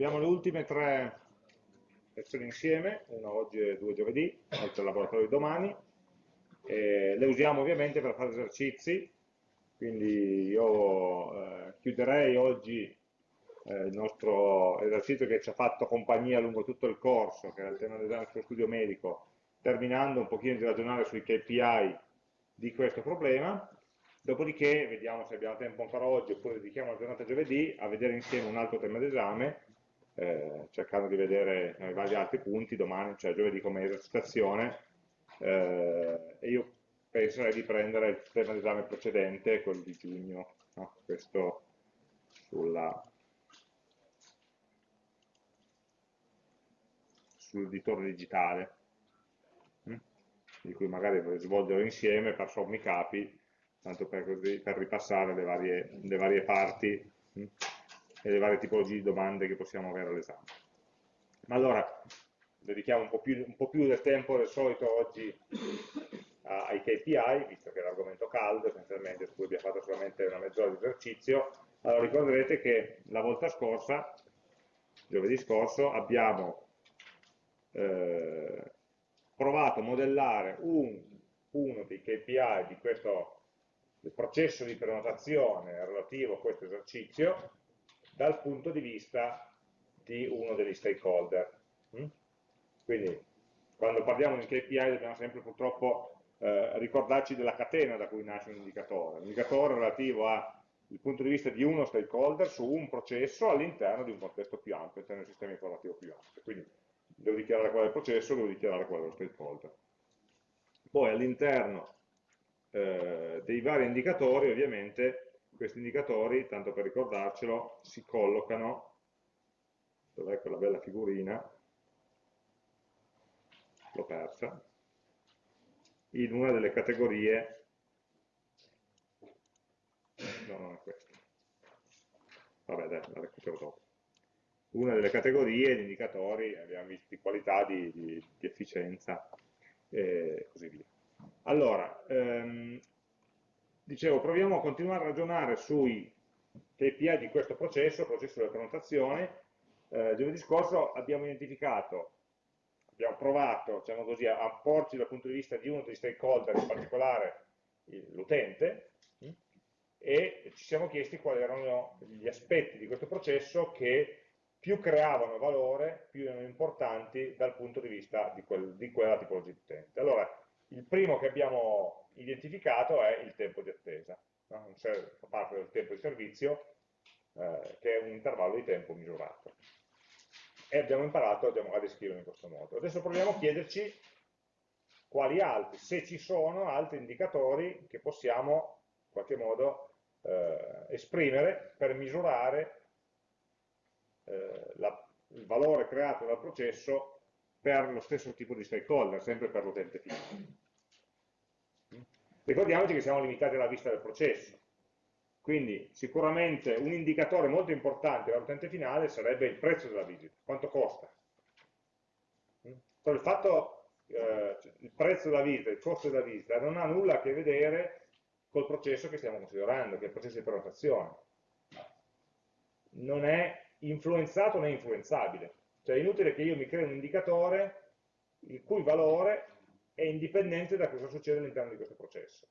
Abbiamo le ultime tre lezioni insieme, una oggi e due giovedì, oltre al laboratorio di domani. E le usiamo ovviamente per fare esercizi, quindi io eh, chiuderei oggi eh, il nostro esercizio che ci ha fatto compagnia lungo tutto il corso, che era il tema dell'esame sullo studio medico, terminando un pochino di ragionare sui KPI di questo problema, dopodiché vediamo se abbiamo tempo ancora oggi oppure dedichiamo la giornata giovedì a vedere insieme un altro tema d'esame eh, cercando di vedere i vari altri punti domani, cioè giovedì come esercitazione, eh, e io penserei di prendere il tema d'esame precedente, quello di giugno, no? questo sulla, sull'editore digitale, hm? di cui magari svolgerò insieme per sommi capi, tanto per, per ripassare le varie, le varie parti hm? E le varie tipologie di domande che possiamo avere all'esame. Ma allora, dedichiamo un po, più, un po' più del tempo del solito oggi ai KPI, visto che è l'argomento caldo essenzialmente, su cui abbiamo fatto solamente una mezz'ora di esercizio. Allora ricorderete che la volta scorsa, giovedì scorso, abbiamo eh, provato a modellare un, uno dei KPI di questo processo di prenotazione relativo a questo esercizio dal punto di vista di uno degli stakeholder. Mm? Quindi quando parliamo di KPI dobbiamo sempre purtroppo eh, ricordarci della catena da cui nasce un indicatore. Un indicatore relativo al punto di vista di uno stakeholder su un processo all'interno di un contesto più ampio, all'interno di un sistema informativo più ampio. Quindi devo dichiarare qual è il processo, devo dichiarare qual è lo stakeholder. Poi all'interno eh, dei vari indicatori ovviamente questi indicatori, tanto per ricordarcelo, si collocano, dov'è quella bella figurina? L'ho persa, in una delle categorie, no, non è questa, vabbè dai, la recupero dopo. Una delle categorie di indicatori, abbiamo visto di qualità, di, di, di efficienza e così via. Allora, ehm, dicevo, proviamo a continuare a ragionare sui KPI di questo processo, processo della prenotazione. Eh, giovedì scorso abbiamo identificato, abbiamo provato diciamo così, a porci dal punto di vista di uno dei stakeholder, in particolare l'utente, e ci siamo chiesti quali erano gli aspetti di questo processo che più creavano valore, più erano importanti dal punto di vista di, quel, di quella tipologia di utente. Allora, il primo che abbiamo identificato è il tempo di attesa, no? fa parte del tempo di servizio, eh, che è un intervallo di tempo misurato. E abbiamo imparato a descriverlo in questo modo. Adesso proviamo a chiederci quali altri, se ci sono altri indicatori che possiamo in qualche modo eh, esprimere per misurare eh, la, il valore creato dal processo per lo stesso tipo di stakeholder, sempre per l'utente finale. Ricordiamoci che siamo limitati alla vista del processo, quindi sicuramente un indicatore molto importante per l'utente finale sarebbe il prezzo della visita, quanto costa. Però il fatto, eh, il prezzo della visita, il costo della visita non ha nulla a che vedere col processo che stiamo considerando, che è il processo di prenotazione. Non è influenzato né influenzabile. Cioè è inutile che io mi crei un indicatore il cui valore è indipendente da cosa succede all'interno di questo processo.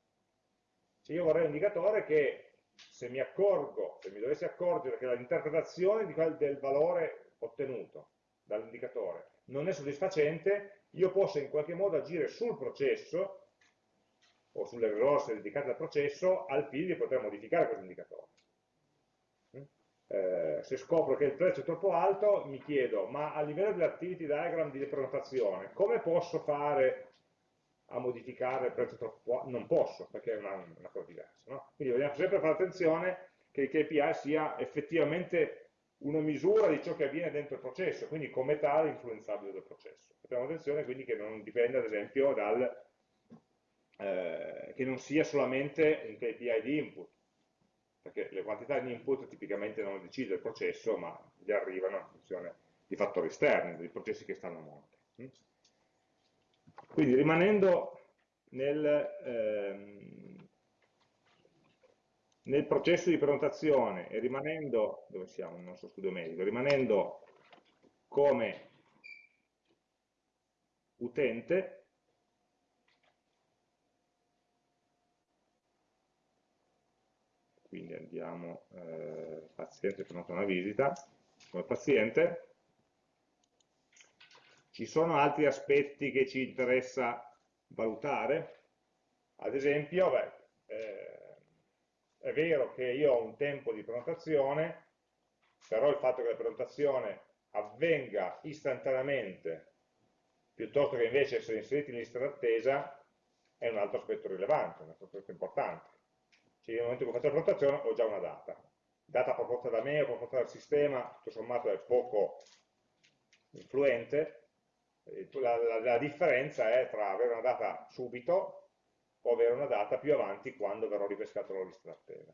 Cioè io vorrei un indicatore che se mi accorgo, se mi dovessi accorgere che l'interpretazione del valore ottenuto dall'indicatore non è soddisfacente, io posso in qualche modo agire sul processo o sulle risorse dedicate al processo al fine di poter modificare questo indicatore. Mm? Eh, se scopro che il prezzo è troppo alto, mi chiedo, ma a livello dell'activity diagram di prenotazione, come posso fare a modificare il prezzo troppo non posso, perché è una, una cosa diversa. No? Quindi dobbiamo sempre fare attenzione che il KPI sia effettivamente una misura di ciò che avviene dentro il processo, quindi come tale influenzabile dal processo. Facciamo attenzione quindi che non dipenda ad esempio dal, eh, che non sia solamente un KPI di input, perché le quantità di input tipicamente non le decide il processo, ma gli arrivano in funzione di fattori esterni, dei processi che stanno a monte. Quindi rimanendo nel, ehm, nel, processo di prenotazione e rimanendo, dove siamo? Nel nostro studio medico, rimanendo come utente quindi andiamo eh, paziente prenota una visita come paziente ci sono altri aspetti che ci interessa valutare ad esempio beh, eh, è vero che io ho un tempo di prenotazione però il fatto che la prenotazione avvenga istantaneamente piuttosto che invece essere inseriti in lista d'attesa è un altro aspetto rilevante, un altro aspetto importante. Cioè nel momento in cui faccio la prenotazione ho già una data. Data proposta da me o proposta dal sistema, tutto sommato è poco influente, la, la, la differenza è tra avere una data subito o avere una data più avanti quando verrò ripescato la lista d'attesa.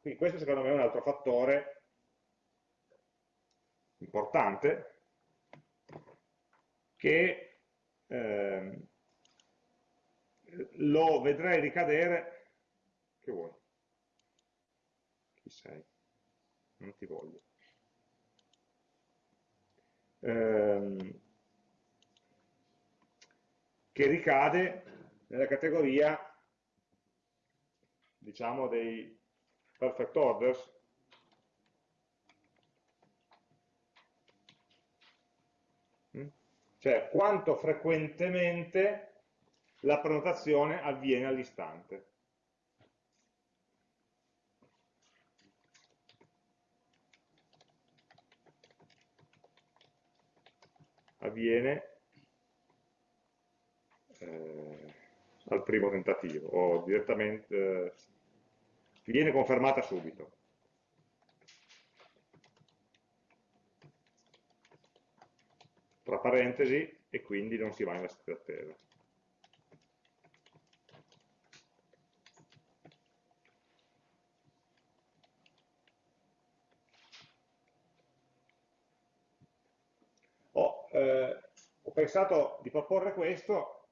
Quindi questo secondo me è un altro fattore importante che eh, lo vedrei ricadere, che vuoi? Chi sei? Non ti voglio. Eh, che ricade nella categoria diciamo dei perfect orders cioè quanto frequentemente la prenotazione avviene all'istante. Avviene eh, al primo tentativo o direttamente eh, viene confermata subito. tra parentesi e quindi non si va in lista d'attesa. Ho, eh, ho pensato di proporre questo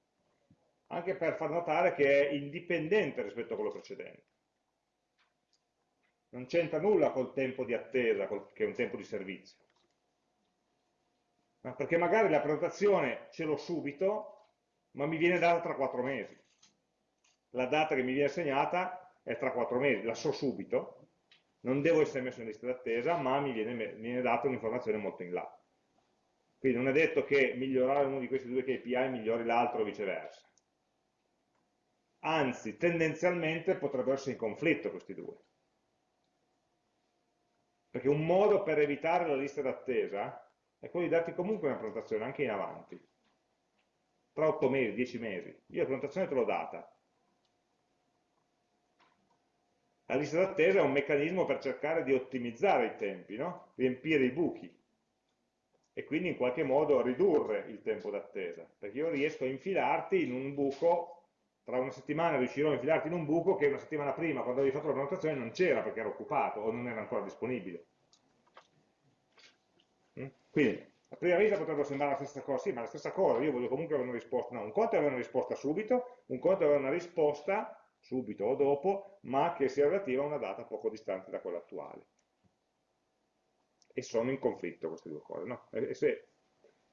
anche per far notare che è indipendente rispetto a quello precedente. Non c'entra nulla col tempo di attesa, che è un tempo di servizio perché magari la prenotazione ce l'ho subito, ma mi viene data tra quattro mesi. La data che mi viene segnata è tra quattro mesi, la so subito, non devo essere messo in lista d'attesa, ma mi viene, mi viene data un'informazione molto in là. Quindi non è detto che migliorare uno di questi due KPI migliori l'altro o viceversa. Anzi, tendenzialmente potrebbero essere in conflitto questi due. Perché un modo per evitare la lista d'attesa è quello di darti comunque una prenotazione anche in avanti, tra 8 mesi, 10 mesi. Io la prenotazione te l'ho data. La lista d'attesa è un meccanismo per cercare di ottimizzare i tempi, no? riempire i buchi e quindi in qualche modo ridurre il tempo d'attesa, perché io riesco a infilarti in un buco, tra una settimana riuscirò a infilarti in un buco che una settimana prima, quando avevi fatto la prenotazione, non c'era perché era occupato o non era ancora disponibile. Mm? Quindi, a prima vista potrebbe sembrare la stessa cosa, sì, ma la stessa cosa, io voglio comunque avere una risposta, no, un conto è avere una risposta subito, un conto è avere una risposta subito o dopo, ma che sia relativa a una data poco distante da quella attuale. E sono in conflitto queste due cose, no? Se,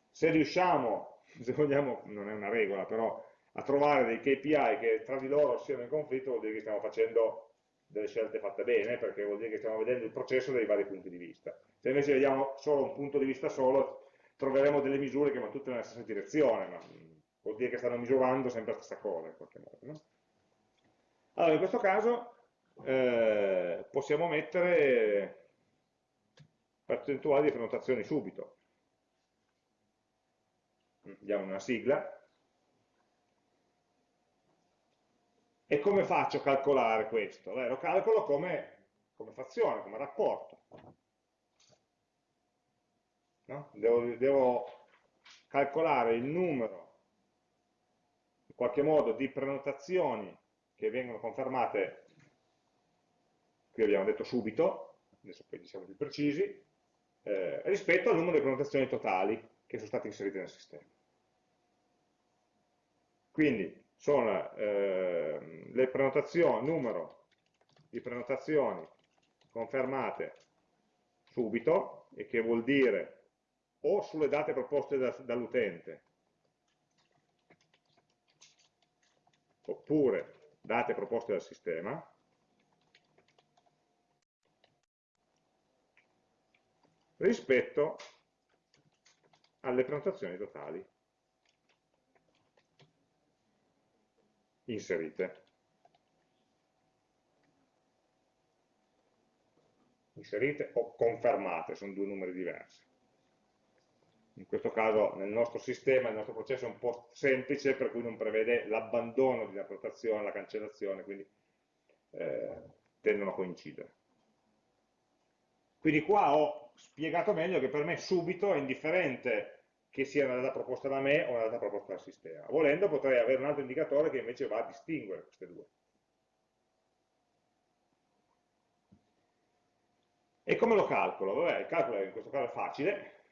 se riusciamo, se vogliamo, non è una regola, però a trovare dei KPI che tra di loro siano in conflitto vuol dire che stiamo facendo delle scelte fatte bene, perché vuol dire che stiamo vedendo il processo dai vari punti di vista. Se invece vediamo solo un punto di vista solo, troveremo delle misure che vanno tutte nella stessa direzione, ma vuol dire che stanno misurando sempre la stessa cosa in qualche modo. No? Allora, in questo caso eh, possiamo mettere percentuali di prenotazioni subito. Diamo una sigla. E come faccio a calcolare questo? Beh, lo calcolo come, come frazione, come rapporto no? devo, devo calcolare il numero in qualche modo di prenotazioni che vengono confermate, qui abbiamo detto subito, adesso poi siamo più precisi, eh, rispetto al numero di prenotazioni totali che sono state inserite nel sistema. Quindi sono eh, le prenotazioni, numero di prenotazioni confermate subito, e che vuol dire o sulle date proposte da, dall'utente, oppure date proposte dal sistema, rispetto alle prenotazioni totali inserite. Inserite o confermate, sono due numeri diversi. In questo caso nel nostro sistema, il nostro processo è un po' semplice per cui non prevede l'abbandono di una prenotazione, la cancellazione, quindi eh, tendono a coincidere. Quindi qua ho spiegato meglio che per me subito è indifferente che sia una data proposta da me o una data proposta dal sistema. Volendo potrei avere un altro indicatore che invece va a distinguere queste due. E come lo calcolo? Vabbè, il calcolo in questo caso è facile,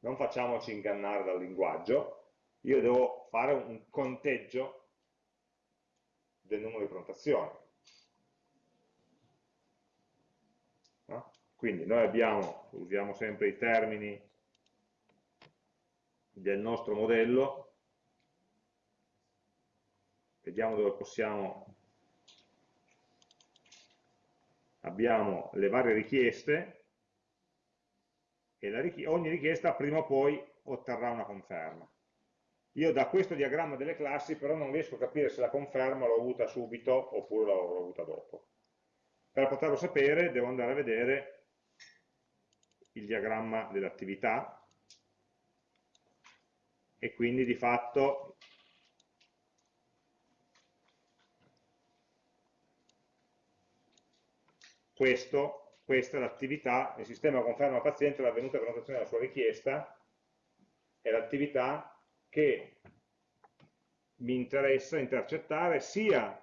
non facciamoci ingannare dal linguaggio, io devo fare un conteggio del numero di prenotazioni. No? Quindi noi abbiamo, usiamo sempre i termini del nostro modello, vediamo dove possiamo, abbiamo le varie richieste, e richiesta, ogni richiesta prima o poi otterrà una conferma. Io da questo diagramma delle classi però non riesco a capire se la conferma l'ho avuta subito oppure l'ho avuta dopo. Per poterlo sapere devo andare a vedere il diagramma dell'attività e quindi di fatto questo, questa è l'attività, il sistema conferma al paziente l'avvenuta prenotazione della sua richiesta, è l'attività che mi interessa intercettare sia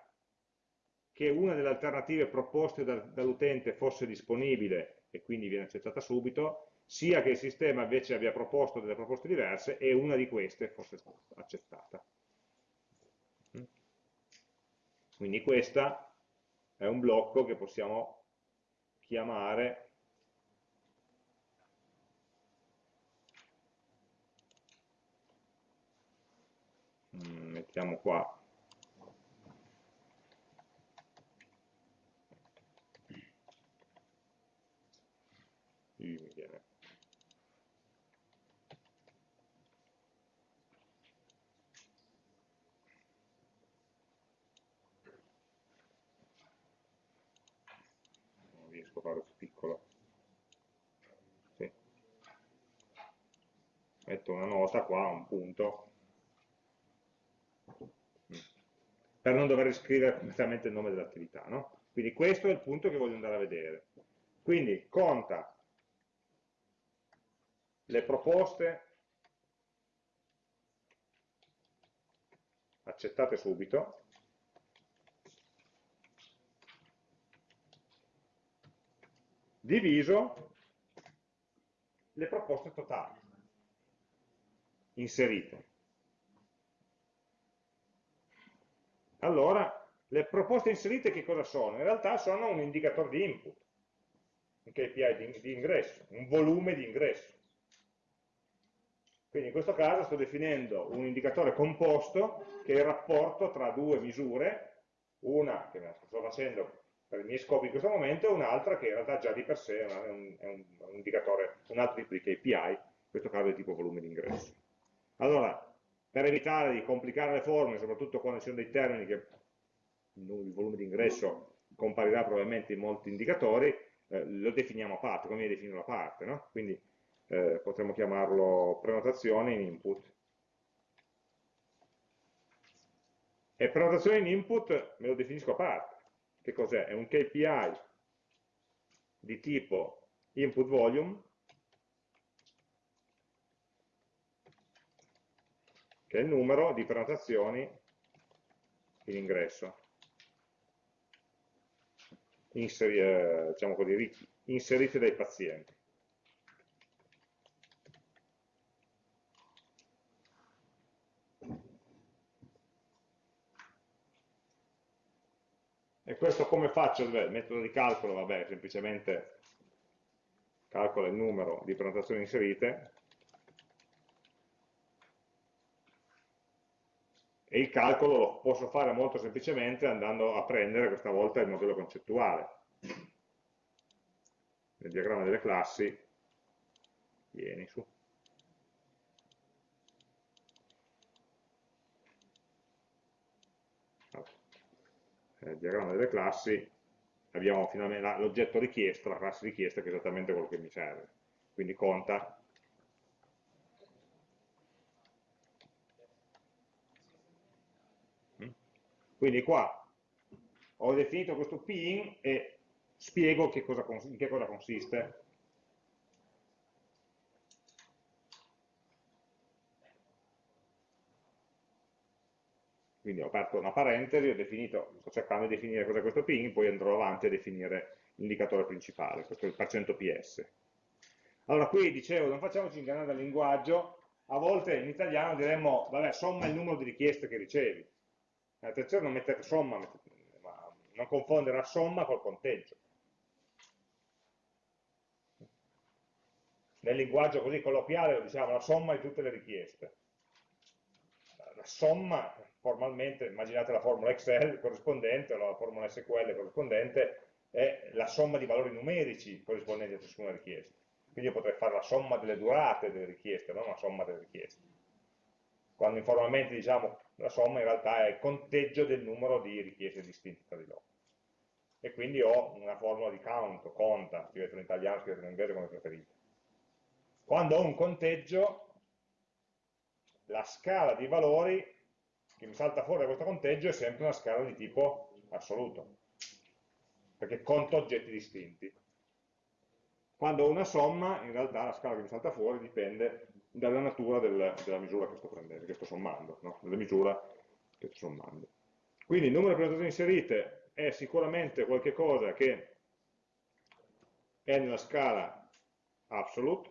che una delle alternative proposte dall'utente fosse disponibile e quindi viene accettata subito, sia che il sistema invece abbia proposto delle proposte diverse e una di queste fosse accettata. Quindi questo è un blocco che possiamo chiamare mm, mettiamo qua mi viene non riesco a fare più piccolo sì. Metto una nota qua, un punto. Per non dover scrivere completamente il nome dell'attività no? quindi questo è il punto che voglio andare a vedere. Quindi conta le proposte accettate subito. Diviso le proposte totali inserite. Allora, le proposte inserite che cosa sono? In realtà sono un indicatore di input, un KPI di, di ingresso, un volume di ingresso. Quindi in questo caso sto definendo un indicatore composto che è il rapporto tra due misure, una che sto facendo per i miei scopi in questo momento e un'altra che in realtà già di per sé è un, è un, un indicatore, un altro tipo di KPI, in questo caso di tipo volume di ingresso. Allora, per evitare di complicare le formule, soprattutto quando ci sono dei termini che il volume di ingresso comparirà probabilmente in molti indicatori, eh, lo definiamo a parte, come viene definito a parte, no? Quindi eh, potremmo chiamarlo prenotazione in input. E prenotazione in input me lo definisco a parte. Che cos'è? È un KPI di tipo input volume che è il numero di prenotazioni in ingresso. Inseri, eh, diciamo così, inserite dai pazienti. E questo come faccio? Il metodo di calcolo, vabbè, semplicemente calcola il numero di prenotazioni inserite, e il calcolo lo posso fare molto semplicemente andando a prendere questa volta il modello concettuale. Nel diagramma delle classi, vieni su. Nel diagramma delle classi abbiamo finalmente l'oggetto richiesto, la classe richiesta, che è esattamente quello che mi serve. Quindi conta Quindi qua ho definito questo pin e spiego che cosa, in che cosa consiste. Quindi ho aperto una parentesi, ho definito, sto cercando di definire cos'è questo pin, poi andrò avanti a definire l'indicatore principale, questo è il percento PS. Allora qui dicevo, non facciamoci ingannare dal linguaggio, a volte in italiano diremmo, vabbè, somma il numero di richieste che ricevi attenzione non mettere somma, ma non confondere la somma col conteggio. Nel linguaggio così colloquiale lo diciamo la somma di tutte le richieste. La somma, formalmente, immaginate la formula Excel corrispondente, o la formula SQL corrispondente, è la somma di valori numerici corrispondenti a ciascuna richiesta. Quindi io potrei fare la somma delle durate delle richieste, non la somma delle richieste. Quando informalmente diciamo la somma in realtà è il conteggio del numero di richieste distinte tra di loro. E quindi ho una formula di count, conta, scrivetelo in italiano, scrivetelo in inglese come preferite. Quando ho un conteggio, la scala di valori che mi salta fuori da questo conteggio è sempre una scala di tipo assoluto, perché conto oggetti distinti. Quando ho una somma, in realtà la scala che mi salta fuori dipende dalla natura del, della misura che sto prendendo, che sto sommando, no? della misura che sto sommando. Quindi il numero di prenotazioni inserite è sicuramente qualcosa che è nella scala absolute,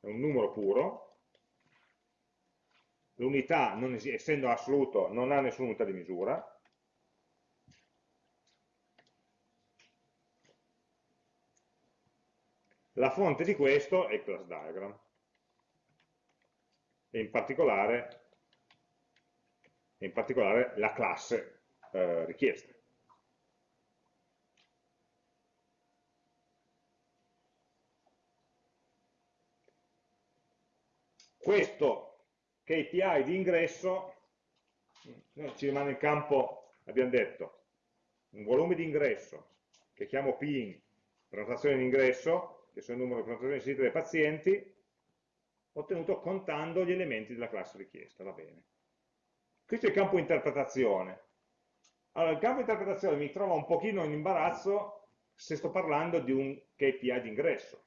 è un numero puro, l'unità, essendo assoluto, non ha nessuna unità di misura, la fonte di questo è il class diagram e in particolare, in particolare la classe eh, richiesta. Questo KPI di ingresso ci rimane in campo, abbiamo detto, un volume di ingresso che chiamo PIN, prenotazione di ingresso, che sono il numero di prenotazioni sentite dai pazienti, ottenuto contando gli elementi della classe richiesta, va bene. Questo è il campo interpretazione. Allora, il campo interpretazione mi trova un pochino in imbarazzo se sto parlando di un KPI di ingresso.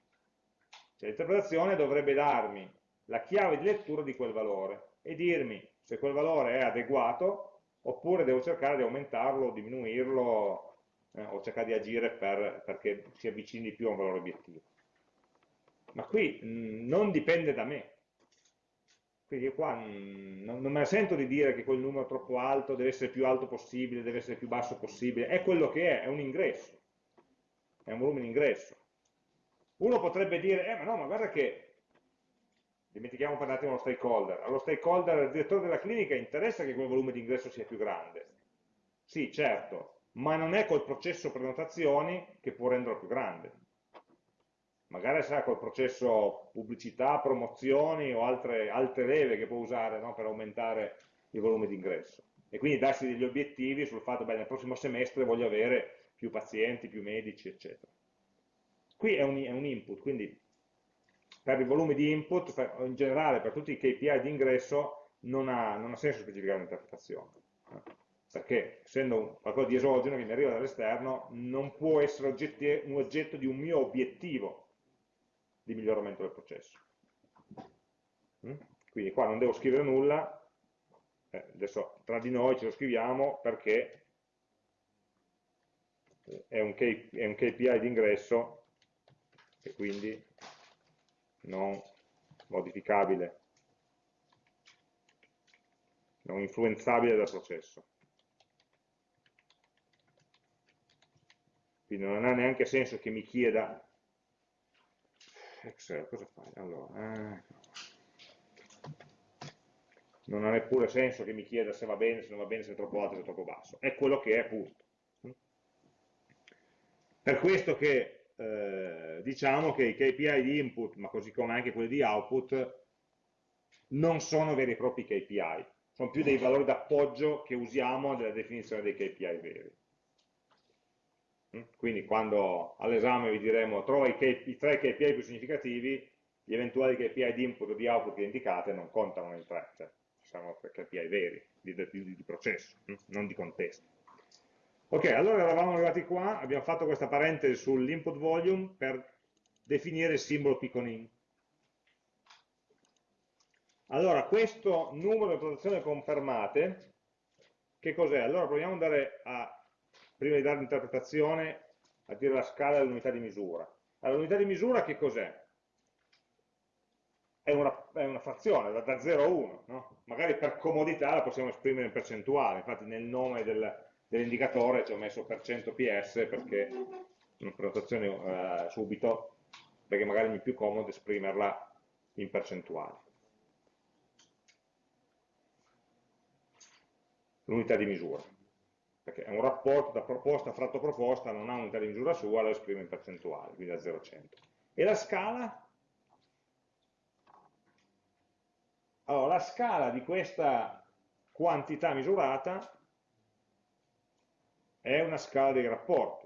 Cioè, l'interpretazione dovrebbe darmi la chiave di lettura di quel valore e dirmi se quel valore è adeguato oppure devo cercare di aumentarlo, diminuirlo eh, o cercare di agire per, perché si avvicini più a un valore obiettivo ma qui mh, mm, non dipende da me. Quindi io qua mh, mm, non, non, me la sento di dire che quel numero troppo alto, deve essere più alto possibile, deve essere più basso possibile, è quello che è, è un ingresso, è un volume di ingresso. Uno potrebbe dire, eh ma no, ma guarda che, dimentichiamo per un attimo lo stakeholder, allo stakeholder, al direttore della clinica interessa che quel volume di ingresso sia più grande. Sì, certo, ma non è col processo prenotazioni che può renderlo più grande magari sarà col processo pubblicità, promozioni o altre, altre leve che può usare no, per aumentare il volume di ingresso. E quindi darsi degli obiettivi sul fatto che nel prossimo semestre voglio avere più pazienti, più medici, eccetera. Qui è un, è un input, quindi per il volume di input, in generale per tutti i KPI di ingresso, non ha, non ha senso specificare un'interpretazione. Perché essendo qualcosa di esogeno che mi arriva dall'esterno, non può essere oggetti, un oggetto di un mio obiettivo di miglioramento del processo. Mm? Quindi qua non devo scrivere nulla, eh, adesso tra di noi ce lo scriviamo perché è un, è un KPI di ingresso e quindi non modificabile, non influenzabile dal processo. Quindi non ha neanche senso che mi chieda Excel, cosa fai? Allora, eh, non ha neppure senso che mi chieda se va bene, se non va bene, se è troppo alto, se è troppo basso. È quello che è, punto. Per questo che eh, diciamo che i KPI di input, ma così come anche quelli di output, non sono veri e propri KPI, sono più dei valori d'appoggio che usiamo nella definizione dei KPI veri. Quindi quando all'esame vi diremo trova i, i tre KPI più significativi, gli eventuali KPI di input o di output che indicate non contano nei tre, cioè sono KPI veri, di, di, di processo, mm? non di contesto. Ok, allora eravamo arrivati qua, abbiamo fatto questa parentesi sull'input volume per definire il simbolo picconin. Allora, questo numero di protezioni confermate, che cos'è? Allora proviamo ad andare a, prima di dare l'interpretazione, a dire la scala dell'unità di misura. Allora, l'unità di misura che cos'è? È è una, frazione, da, da 0 a 1, no? magari per comodità la possiamo esprimere in percentuale, infatti nel nome del, dell'indicatore ci ho messo per cento PS perché prenotazione eh, subito, perché magari mi è più comodo esprimerla in percentuale. L'unità di misura, perché è un rapporto da proposta fratto proposta, non ha unità di misura sua, lo esprime in percentuale, quindi da 0 a 100. E la scala? Allora, la scala di questa quantità misurata è una scala dei rapporti.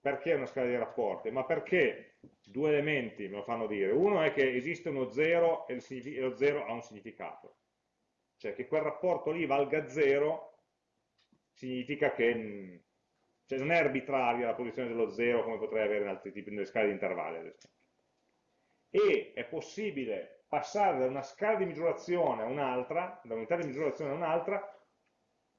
Perché una scala dei rapporti? Ma perché due elementi me lo fanno dire. Uno è che esiste uno 0 e lo 0 ha un significato. Cioè che quel rapporto lì valga 0 significa che mm, cioè non è arbitraria la posizione dello 0 come potrei avere in altri tipi, nelle scale di intervalli ad esempio. E è possibile passare da una scala di misurazione a un'altra, da unità di misurazione a un'altra,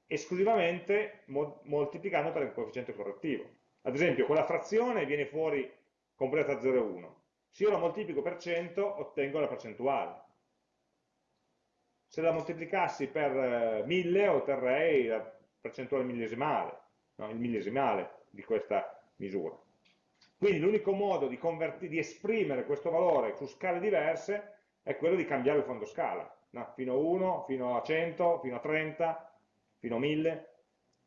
esclusivamente moltiplicando per il coefficiente correttivo. Ad esempio, quella frazione viene fuori completa 0,1. Se io la moltiplico per 100, ottengo la percentuale. Se la moltiplicassi per 1000, eh, otterrei la percentuale millesimale, no? il millesimale di questa misura. Quindi l'unico modo di, di, esprimere questo valore su scale diverse è quello di cambiare il fondo scala, no? fino a 1, fino a 100, fino a 30, fino a 1000,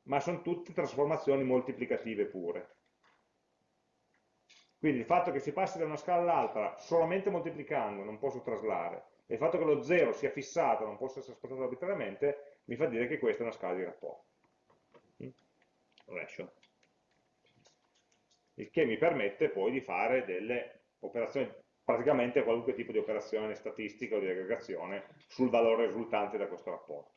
ma sono tutte trasformazioni moltiplicative pure. Quindi il fatto che si passi da una scala all'altra solamente moltiplicando, non posso traslare, e il fatto che lo 0 sia fissato, non possa essere spostato arbitrariamente, mi fa dire che questa è una scala di rapporto. Ratio. Il che mi permette poi di fare delle operazioni, praticamente qualunque tipo di operazione statistica o di aggregazione sul valore risultante da questo rapporto.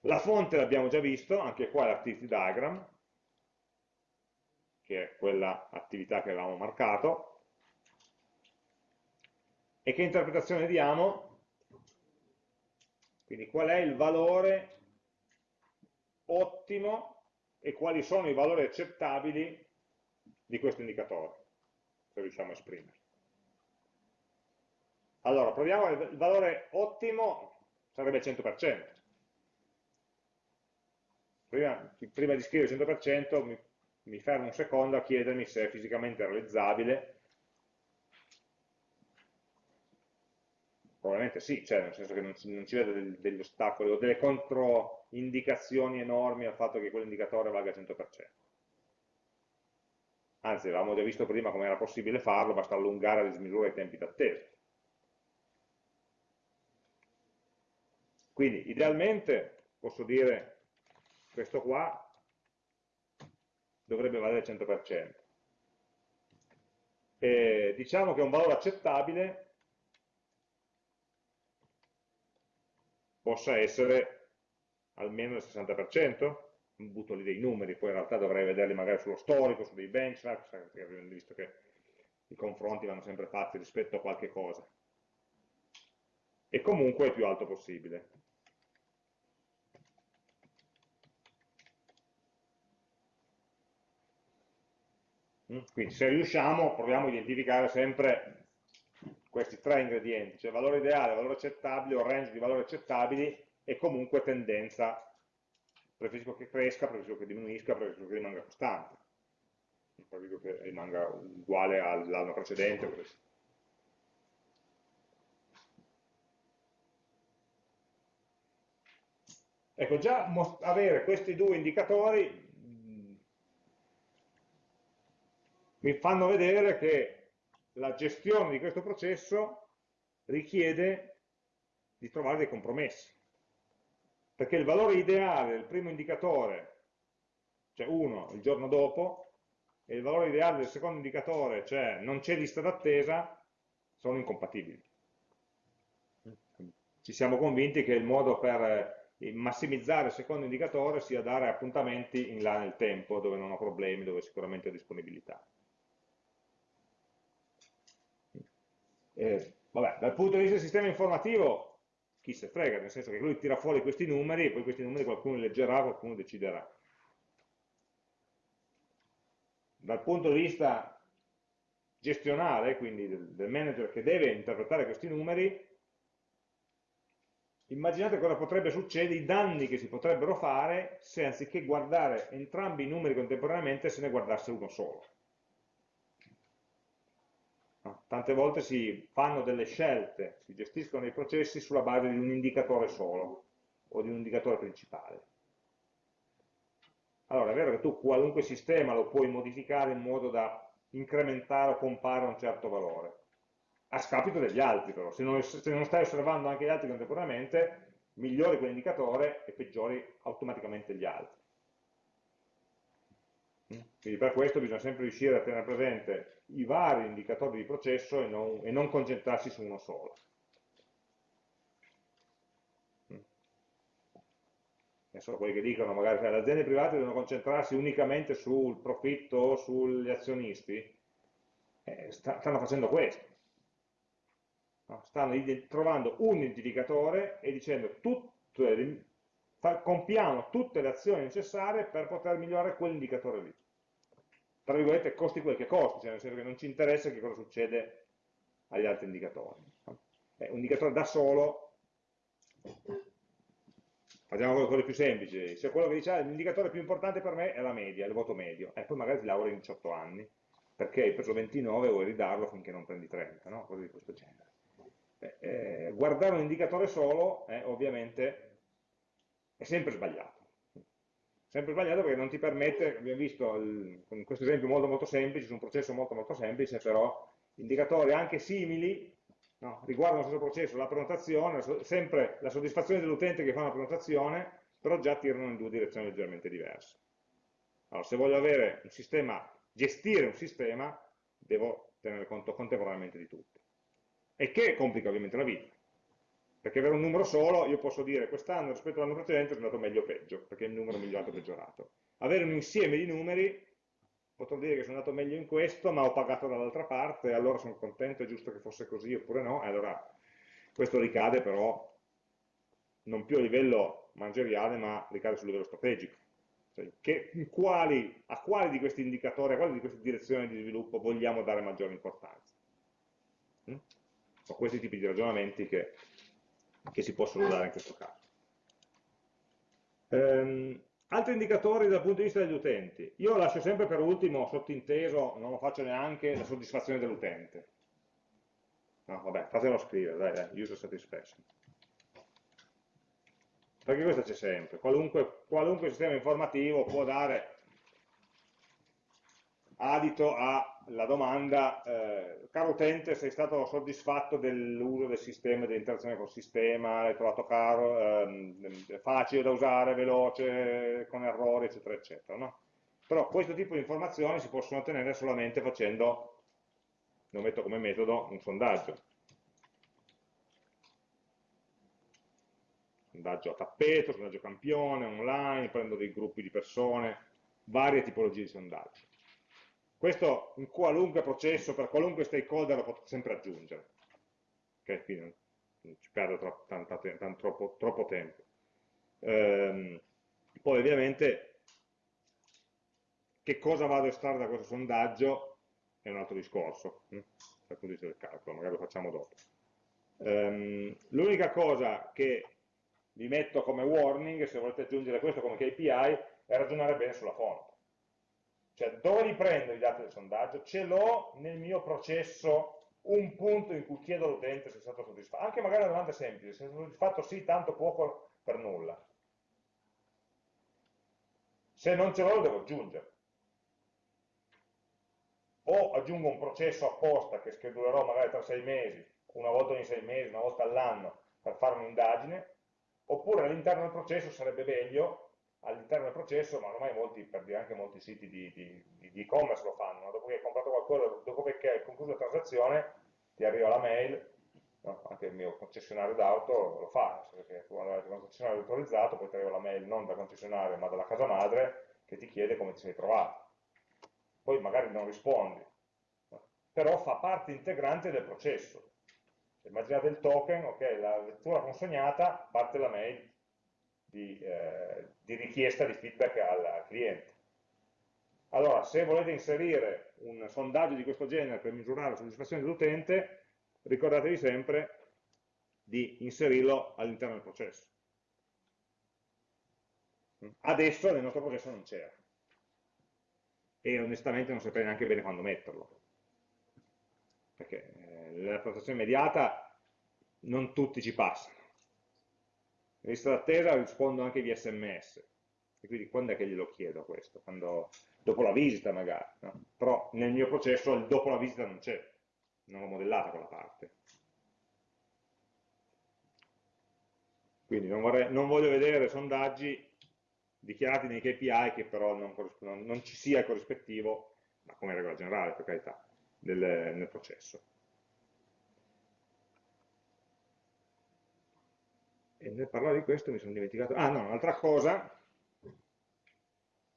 La fonte l'abbiamo già visto, anche qua l'activity diagram, che è quella attività che avevamo marcato. E che interpretazione diamo? Quindi qual è il valore ottimo e quali sono i valori accettabili di questo indicatore, se riusciamo a esprimere. Allora, proviamo il valore ottimo, sarebbe il 100% prima, prima di scrivere 100% mi, mi fermo un secondo a chiedermi se è fisicamente realizzabile probabilmente sì, cioè nel senso che non, non ci vedo degli, degli ostacoli o delle controindicazioni enormi al fatto che quell'indicatore valga 100%. Anzi, avevamo già visto prima come era possibile farlo, basta allungare le dismisura i tempi d'attesa. Quindi, idealmente, posso dire questo qua dovrebbe valere il 100%. E diciamo che un valore accettabile possa essere almeno il 60%, butto lì dei numeri, poi in realtà dovrei vederli magari sullo storico, su dei benchmark, visto che i confronti vanno sempre fatti rispetto a qualche cosa. E comunque il più alto possibile. Mm? Quindi se riusciamo proviamo a identificare sempre questi tre ingredienti, cioè valore ideale, valore accettabile o range di valori accettabili e comunque tendenza, preferisco che cresca, preferisco che diminuisca, preferisco che rimanga costante. dico che rimanga uguale all'anno precedente. Ecco, già avere questi due indicatori mm, mi fanno vedere che la gestione di questo processo richiede di trovare dei compromessi. Perché il valore ideale del primo indicatore, cioè 1 il giorno dopo, e il valore ideale del secondo indicatore, cioè non c'è lista d'attesa, sono incompatibili. Ci siamo convinti che il modo per eh, massimizzare il secondo indicatore sia dare appuntamenti in là nel tempo, dove non ho problemi, dove sicuramente ho disponibilità. Eh, vabbè, dal punto di vista del sistema informativo, chi se frega, nel senso che lui tira fuori questi numeri e poi questi numeri qualcuno leggerà, qualcuno deciderà. Dal punto di vista gestionale, quindi del, del manager che deve interpretare questi numeri, immaginate cosa potrebbe succedere, i danni che si potrebbero fare se anziché guardare entrambi i numeri contemporaneamente se ne guardasse uno solo. Tante volte si fanno delle scelte, si gestiscono i processi sulla base di un indicatore solo o di un indicatore principale. Allora, è vero che tu qualunque sistema lo puoi modificare in modo da incrementare o compare un certo valore, a scapito degli altri però, se non, se non stai osservando anche gli altri contemporaneamente, migliori quell'indicatore e peggiori automaticamente gli altri. Quindi per questo bisogna sempre riuscire a tenere presente i vari indicatori di processo e non, e non concentrarsi su uno solo. Adesso quelli che dicono magari che le aziende private devono concentrarsi unicamente sul profitto o sugli azionisti, eh, stanno facendo questo. No? Stanno trovando un identificatore e dicendo tutte, compiamo tutte le azioni necessarie per poter migliorare quell'indicatore lì tra virgolette, costi quel che costi, cioè nel senso che non ci interessa che cosa succede agli altri indicatori. Eh, un indicatore da solo, facciamo cose più semplici, se quello che dice ah, l'indicatore più importante per me è la media, il voto medio, e eh, poi magari ti lavori in 18 anni, perché hai preso 29 e vuoi ridarlo finché non prendi 30, no? cose di questo genere. Eh, eh, guardare un indicatore solo, eh, ovviamente, è sempre sbagliato sempre sbagliato perché non ti permette, abbiamo visto il, con questo esempio molto molto semplice, su un processo molto molto semplice, però indicatori anche simili no, riguardano lo stesso processo, la prenotazione, sempre la soddisfazione dell'utente che fa una prenotazione, però già tirano in due direzioni leggermente diverse. Allora, se voglio avere un sistema, gestire un sistema, devo tenere conto contemporaneamente di tutto. E che complica ovviamente la vita perché avere un numero solo, io posso dire quest'anno rispetto all'anno precedente è andato meglio o peggio, perché il numero è migliorato o peggiorato. Avere un insieme di numeri, potrò dire che sono andato meglio in questo, ma ho pagato dall'altra parte, allora sono contento, è giusto che fosse così oppure no, e allora questo ricade però non più a livello manageriale, ma ricade sul livello strategico. Cioè, che, quali, a quali di questi indicatori, a quali di queste direzioni di sviluppo vogliamo dare maggiore importanza? Mm? Sono questi tipi di ragionamenti che che si possono dare in questo caso. Um, altri indicatori dal punto di vista degli utenti. Io lascio sempre per ultimo, sottinteso, non lo faccio neanche, la soddisfazione dell'utente. No, vabbè, fatelo scrivere, dai, dai, user satisfaction. Perché questo c'è sempre. Qualunque, qualunque sistema informativo può dare adito alla domanda, eh, caro utente, sei stato soddisfatto dell'uso del sistema, dell'interazione col sistema, l'hai trovato caro, ehm, facile da usare, veloce, con errori, eccetera, eccetera. No? Però questo tipo di informazioni si possono ottenere solamente facendo, lo metto come metodo, un sondaggio. Sondaggio a tappeto, sondaggio campione, online, prendo dei gruppi di persone, varie tipologie di sondaggi questo in qualunque processo, per qualunque stakeholder lo potete sempre aggiungere. Ok, quindi non ci perdo troppo, tanto, tanto, troppo, troppo tempo. Ehm, poi ovviamente che cosa vado a estrarre da questo sondaggio è un altro discorso, hm? dal punto di vista del calcolo, magari lo facciamo dopo. Ehm, L'unica cosa che vi metto come warning, se volete aggiungere questo come KPI, è ragionare bene sulla fonte Cioè, dove li prendo i dati del sondaggio? Ce l'ho nel mio processo un punto in cui chiedo all'utente se è stato soddisfatto. Anche magari una domanda semplice, se è stato soddisfatto sì, tanto, poco, per nulla. Se non ce l'ho lo devo aggiungere. O aggiungo un processo apposta che schedulerò magari tra sei mesi, una volta ogni sei mesi, una volta all'anno, per fare un'indagine, oppure all'interno del processo sarebbe meglio all'interno del processo, ma ormai molti, per dire anche molti siti di e-commerce lo fanno, dopo che hai comprato qualcosa, dopo che hai concluso la transazione, ti arriva la mail, no? anche il mio concessionario d'auto lo fa, perché tu quando hai il concessionario autorizzato, poi ti arriva la mail non dal concessionario ma dalla casa madre che ti chiede come ti sei trovato. Poi magari non rispondi, no? però fa parte integrante del processo. Immaginate il token, ok, la lettura consegnata, parte la mail, di, eh, di richiesta di feedback al cliente. Allora, se volete inserire un sondaggio di questo genere per misurare la soddisfazione dell'utente, ricordatevi sempre di inserirlo all'interno del processo. Adesso nel nostro processo non c'era e onestamente non saprei neanche bene quando metterlo perché eh, la prestazione immediata non tutti ci passano lista d'attesa rispondo anche via sms, e quindi quando è che glielo chiedo questo? Quando, dopo la visita magari, no? però nel mio processo il dopo la visita non c'è, non l'ho modellata quella parte. Quindi non, vorrei, non, voglio vedere sondaggi dichiarati nei KPI che però non, non, non ci sia il corrispettivo, ma come regola generale per carità, del, nel processo. E nel parlare di questo mi sono dimenticato, ah no, un'altra cosa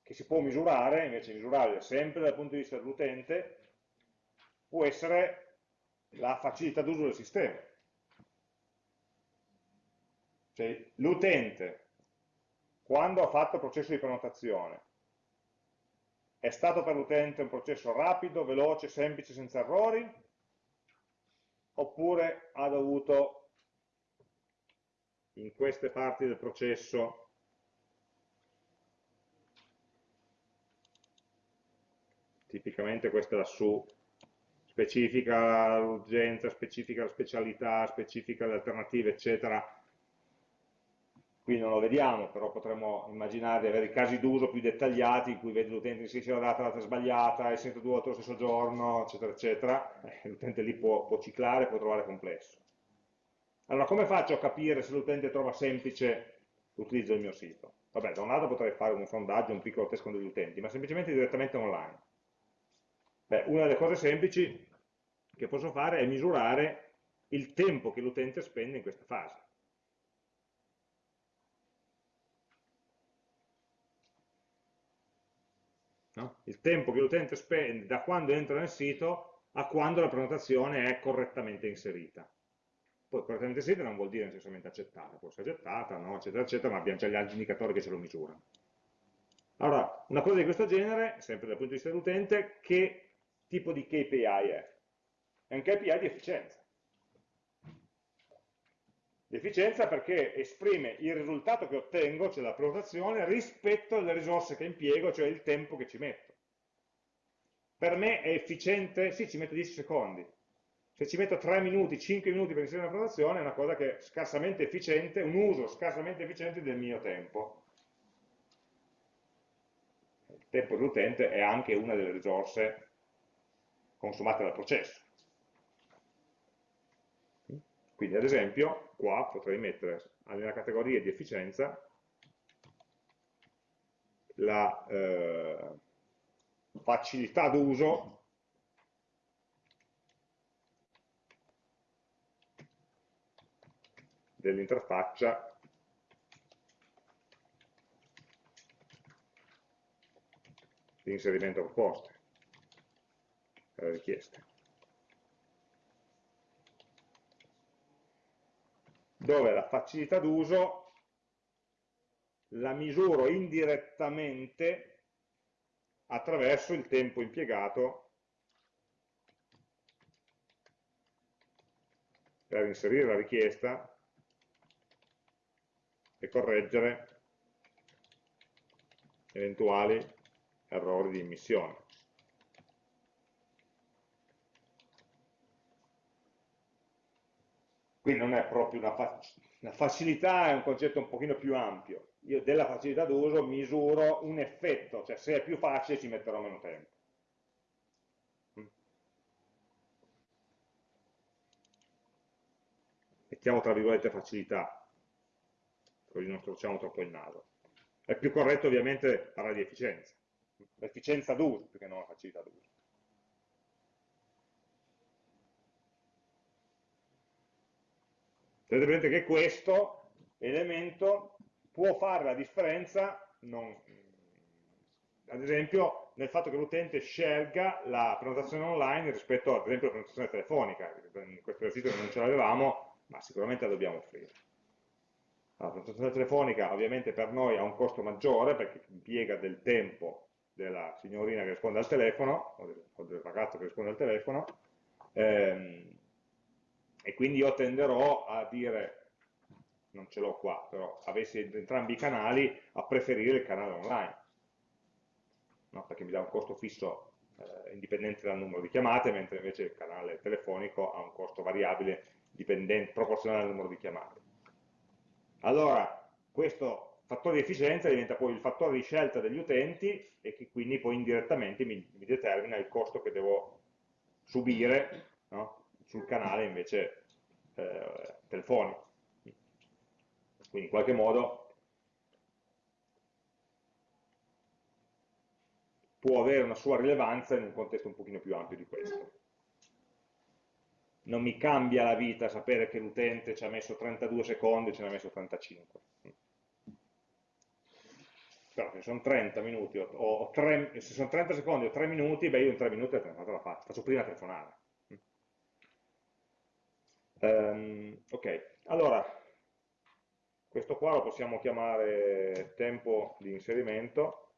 che si può misurare, invece misurare sempre dal punto di vista dell'utente, può essere la facilità d'uso del sistema. Cioè l'utente, quando ha fatto il processo di prenotazione, è stato per l'utente un processo rapido, veloce, semplice, senza errori, oppure ha dovuto in queste parti del processo tipicamente questa è lassù specifica l'urgenza, specifica la specialità, specifica le alternative, eccetera. Qui non lo vediamo, però potremmo immaginare di avere casi d'uso più dettagliati in cui vede l'utente che si è data, l'altra sbagliata, è sempre due volte lo stesso giorno, eccetera, eccetera. Eh, l'utente lì può, può ciclare, può trovare complesso. Allora, come faccio a capire se l'utente trova semplice l'utilizzo del mio sito? Vabbè, da un lato potrei fare un sondaggio, un piccolo test con degli utenti, ma semplicemente direttamente online. Beh, una delle cose semplici che posso fare è misurare il tempo che l'utente spende in questa fase. No? Il tempo che l'utente spende da quando entra nel sito a quando la prenotazione è correttamente inserita. Poi correttamente inserita non vuol dire necessariamente accettata, può essere accettata, no, eccetera, eccetera, ma abbiamo già gli altri indicatori che ce lo misurano. Allora, una cosa di questo genere, sempre dal punto di vista dell'utente, che tipo di KPI è? È un KPI di efficienza. Di efficienza perché esprime il risultato che ottengo, cioè la prenotazione, rispetto alle risorse che impiego, cioè il tempo che ci metto. Per me è efficiente? Sì, ci metto 10 secondi se ci metto 3 minuti, 5 minuti per inserire una prenotazione è una cosa che è scarsamente efficiente, un uso scarsamente efficiente del mio tempo. Il tempo dell'utente è anche una delle risorse consumate dal processo. Quindi ad esempio qua potrei mettere nella categoria di efficienza la eh, facilità d'uso dell'interfaccia di inserimento proposte, eh, richieste. Dove la facilità d'uso la misuro indirettamente attraverso il tempo impiegato per inserire la richiesta e correggere eventuali errori di emissione. Qui non è proprio una, fa una facilità, è un concetto un pochino più ampio. Io della facilità d'uso misuro un effetto, cioè se è più facile ci metterò meno tempo. Mettiamo tra virgolette facilità, così non torciamo troppo il naso. È più corretto ovviamente parlare di efficienza, efficienza d'uso più che non la facilità d'uso. Tenete presente che questo elemento può fare la differenza, non, ad esempio, nel fatto che l'utente scelga la prenotazione online rispetto ad esempio alla prenotazione telefonica. In questo esercizio non ce l'avevamo, ma sicuramente la dobbiamo offrire. La prenotazione telefonica ovviamente per noi ha un costo maggiore perché impiega del tempo della signorina che risponde al telefono, o del ragazzo che risponde al telefono, ehm, e quindi io tenderò a dire, non ce l'ho qua, però avessi entrambi i canali, a preferire il canale online, no? perché mi dà un costo fisso eh, indipendente dal numero di chiamate, mentre invece il canale telefonico ha un costo variabile proporzionale al numero di chiamate. Allora, questo fattore di efficienza diventa poi il fattore di scelta degli utenti e che quindi poi indirettamente mi, mi determina il costo che devo subire no? sul canale invece eh, telefonico. Quindi in qualche modo può avere una sua rilevanza in un contesto un pochino più ampio di questo. Non mi cambia la vita sapere che l'utente ci ha messo 32 secondi e ce ne ha messo 35. Però se sono 30 minuti o, o 3, se sono 30 secondi o 3 minuti, beh io in 3 minuti la faccio, faccio prima telefonare. Um, ok, allora, questo qua lo possiamo chiamare tempo di inserimento,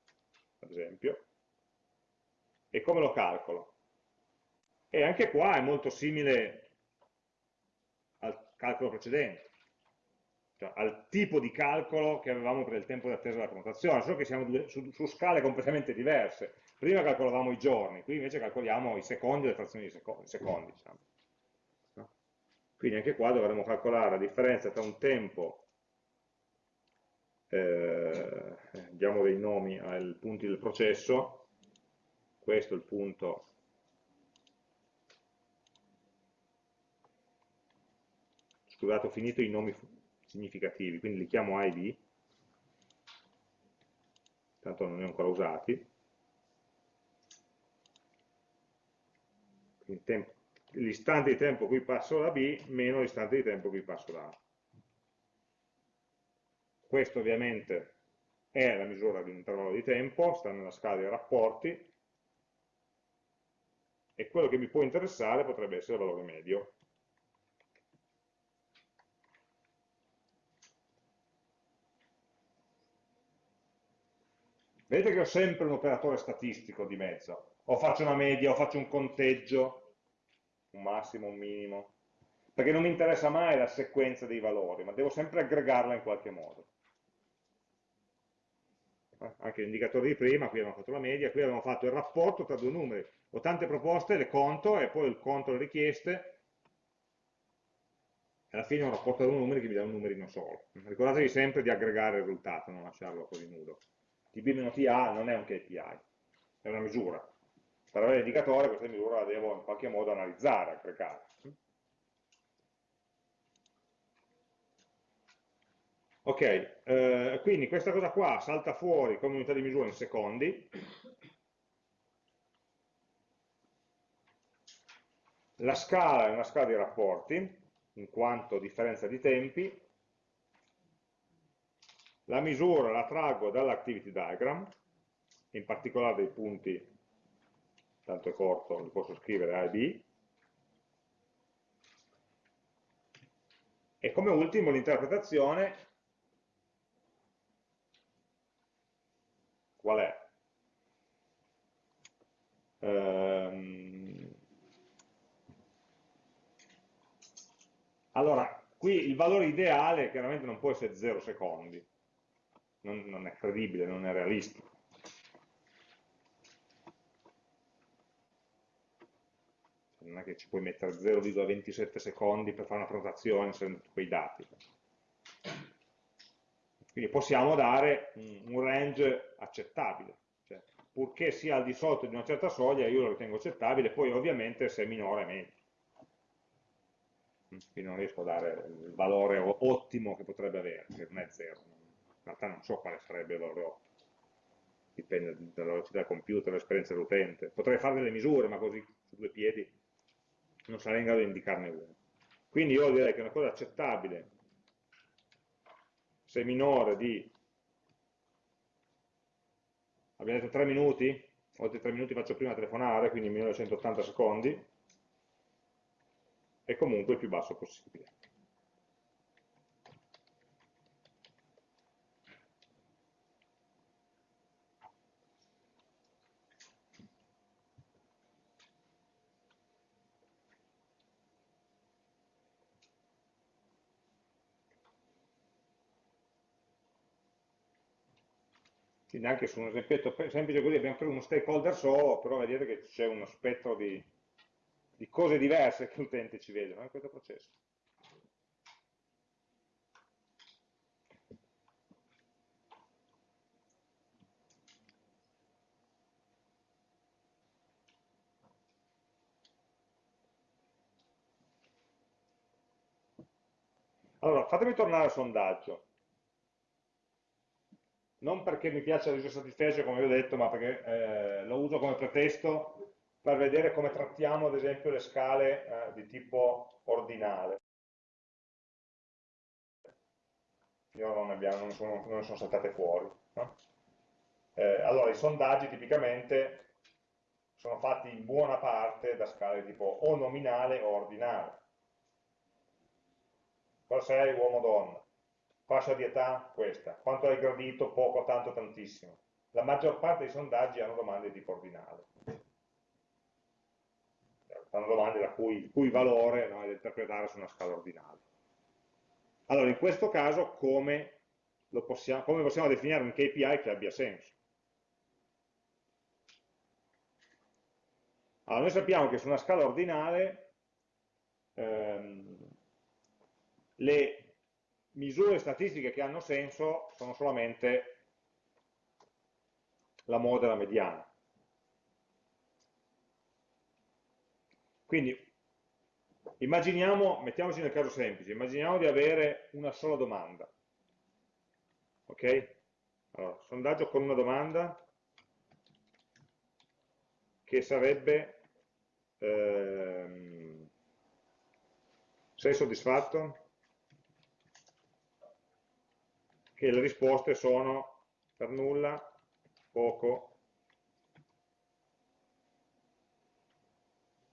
ad esempio, e come lo calcolo? E anche qua è molto simile al calcolo precedente, cioè al tipo di calcolo che avevamo per il tempo di attesa della prenotazione, solo che siamo su, su, scale completamente diverse. Prima calcolavamo i giorni, qui invece calcoliamo i secondi e le frazioni di secondi. secondi diciamo. Quindi anche qua dovremo calcolare la differenza tra un tempo, eh, diamo dei nomi ai punti del processo, questo è il punto scusate ho finito i nomi significativi, quindi li chiamo B, tanto non li ho ancora usati, l'istante di tempo cui passo da B meno l'istante di tempo cui passo da A. Questo ovviamente è la misura di un intervallo di tempo, sta nella scala dei rapporti, e quello che mi può interessare potrebbe essere il valore medio. Vedete che ho sempre un operatore statistico di mezzo, o faccio una media, o faccio un conteggio, un massimo, un minimo, perché non mi interessa mai la sequenza dei valori, ma devo sempre aggregarla in qualche modo. Eh, anche l'indicatore di prima, qui abbiamo fatto la media, qui abbiamo fatto il rapporto tra due numeri. Ho tante proposte, le conto e poi il conto le richieste, alla fine ho un rapporto tra due numeri che mi dà un numerino solo. Ricordatevi sempre di aggregare il risultato, non lasciarlo così nudo. TB-TA non è un KPI, è una misura per avere l'indicatore questa misura la devo in qualche modo analizzare, aggregare. Ok, eh, quindi questa cosa qua salta fuori come unità di misura in secondi. La scala è una scala di rapporti, in quanto differenza di tempi. La misura la traggo dall'activity diagram, in particolare dei punti tanto è corto, li posso scrivere A e B. E come ultimo l'interpretazione, qual è? Ehm... Allora, qui il valore ideale chiaramente non può essere 0 secondi, non, non è credibile, non è realistico non è che ci puoi mettere 0,27 secondi per fare una prenotazione inserendo quei dati. Quindi possiamo dare un range accettabile, cioè, purché sia al di sotto di una certa soglia io lo ritengo accettabile, poi ovviamente se è minore è meglio. Quindi non riesco a dare il valore ottimo che potrebbe avere, che non è 0. In realtà non so quale sarebbe ottimo dipende dalla velocità del computer, dall'esperienza dell'utente. Potrei fare delle misure, ma così su due piedi non sarei in grado di indicarne una. Quindi io direi che è una cosa accettabile, se minore di, abbiamo detto 3 minuti, oltre 3 minuti faccio prima telefonare, quindi minore di 180 secondi, e comunque il più basso possibile. Quindi anche su un esempio semplice così abbiamo preso uno stakeholder solo, però vedete che c'è uno spettro di, di cose diverse che l'utente ci vede in questo processo. Allora, fatemi tornare al sondaggio non perché mi piace la user satisfaction come vi ho detto, ma perché eh, lo uso come pretesto per vedere come trattiamo ad esempio le scale eh, di tipo ordinale. Io non, abbiamo, non, sono, non sono saltate fuori. No? Eh, allora, i sondaggi tipicamente sono fatti in buona parte da scale di tipo o nominale o ordinale. Cosa sei uomo-donna? Fascia di età questa, quanto hai gradito, poco, tanto, tantissimo. La maggior parte dei sondaggi hanno domande di tipo ordinale. Fanno domande da cui, il cui valore no, è da interpretare su una scala ordinale. Allora, in questo caso, come, possiamo, come possiamo definire un KPI che abbia senso? Allora, noi sappiamo che su una scala ordinale ehm, le misure statistiche che hanno senso sono solamente la moda e la mediana. Quindi immaginiamo, mettiamoci nel caso semplice, immaginiamo di avere una sola domanda. Ok? Allora, sondaggio con una domanda che sarebbe ehm, sei soddisfatto? Che le risposte sono per nulla, poco,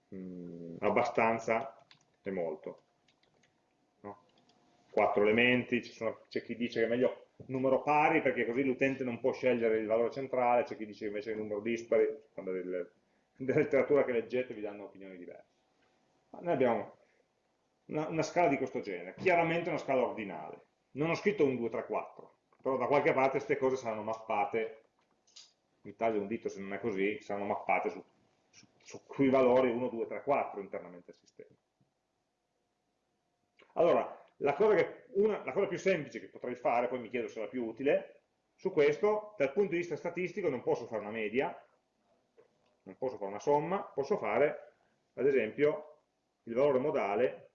mh, mm, abbastanza e molto. No? Quattro elementi, c'è chi dice che è meglio numero pari perché così l'utente non può scegliere il valore centrale, c'è chi dice invece è numero dispari, quando della letteratura che leggete vi danno opinioni diverse. Ma noi abbiamo una, una scala di questo genere, chiaramente una scala ordinale non ho scritto un 2, 3, 4, però da qualche parte queste cose saranno mappate, mi taglio un dito se non è così, saranno mappate su, su, su quei valori 1, 2, 3, 4 internamente al sistema. Allora, la cosa, che, una, la cosa più semplice che potrei fare, poi mi chiedo se è la più utile, su questo, dal punto di vista statistico non posso fare una media, non posso fare una somma, posso fare, ad esempio, il valore modale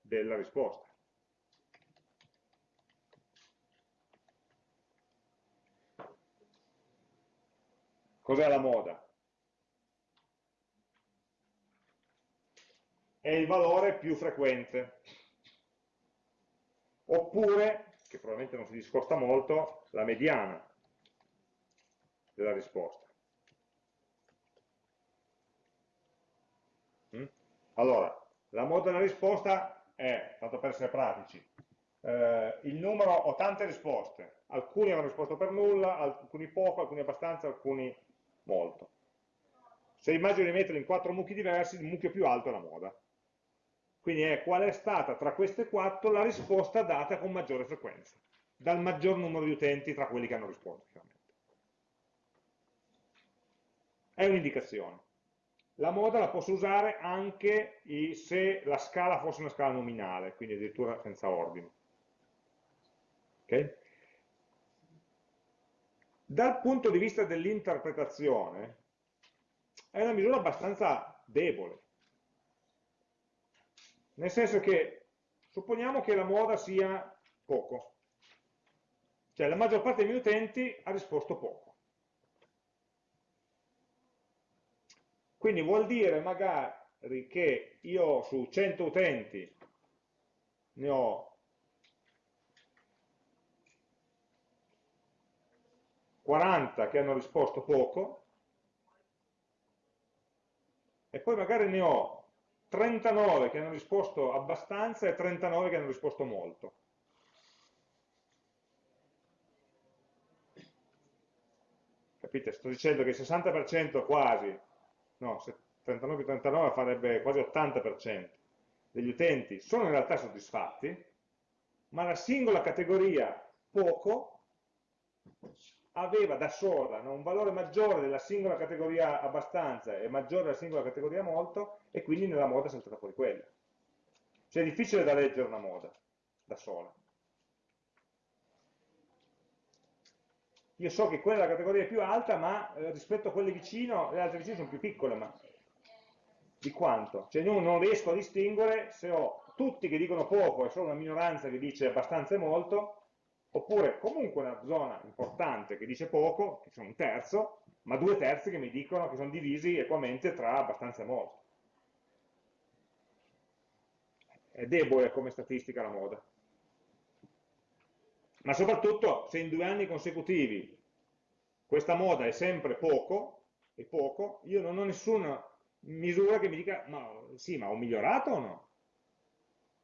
della risposta. Cos'è la moda? È il valore più frequente. Oppure, che probabilmente non si discosta molto, la mediana della risposta. Mm? Allora, la moda della risposta è, tanto per essere pratici, eh, il numero, ho tante risposte, alcuni hanno risposto per nulla, alcuni poco, alcuni abbastanza, alcuni molto. Se immagino di metterli in quattro mucchi diversi, il mucchio più alto è la moda. Quindi è qual è stata tra queste quattro la risposta data con maggiore frequenza, dal maggior numero di utenti tra quelli che hanno risposto. È un'indicazione. la moda la posso usare anche se la scala fosse una scala nominale, quindi addirittura senza ordine. Okay? Dal punto di vista dell'interpretazione, è una misura abbastanza debole. Nel senso che supponiamo che la moda sia poco, cioè la maggior parte miei utenti ha risposto poco. Quindi vuol dire magari che io su 100 utenti ne ho 40 che hanno risposto poco e poi magari ne ho 39 che hanno risposto abbastanza e 39 che hanno risposto molto. Capite? Sto dicendo che il 60% quasi no, 39 più 39 farebbe quasi 80% degli utenti sono in realtà soddisfatti, ma la singola categoria poco aveva da sola no, un valore maggiore della singola categoria abbastanza e maggiore della singola categoria molto e quindi nella moda è saltata fuori quella. Cioè è difficile da leggere una moda da sola. io so che quella è la categoria più alta, ma eh, rispetto a quelle vicino, le altre vicine sono più piccole, ma di quanto? Cioè io non riesco a distinguere se ho tutti che dicono poco e solo una minoranza che dice abbastanza e molto, oppure comunque una zona importante che dice poco, che sono un terzo, ma due terzi che mi dicono che sono divisi equamente tra abbastanza e molto. È debole come statistica la moda ma soprattutto se in due anni consecutivi questa moda è sempre poco, è poco io non ho nessuna misura che mi dica, ma sì, ma ho migliorato o no?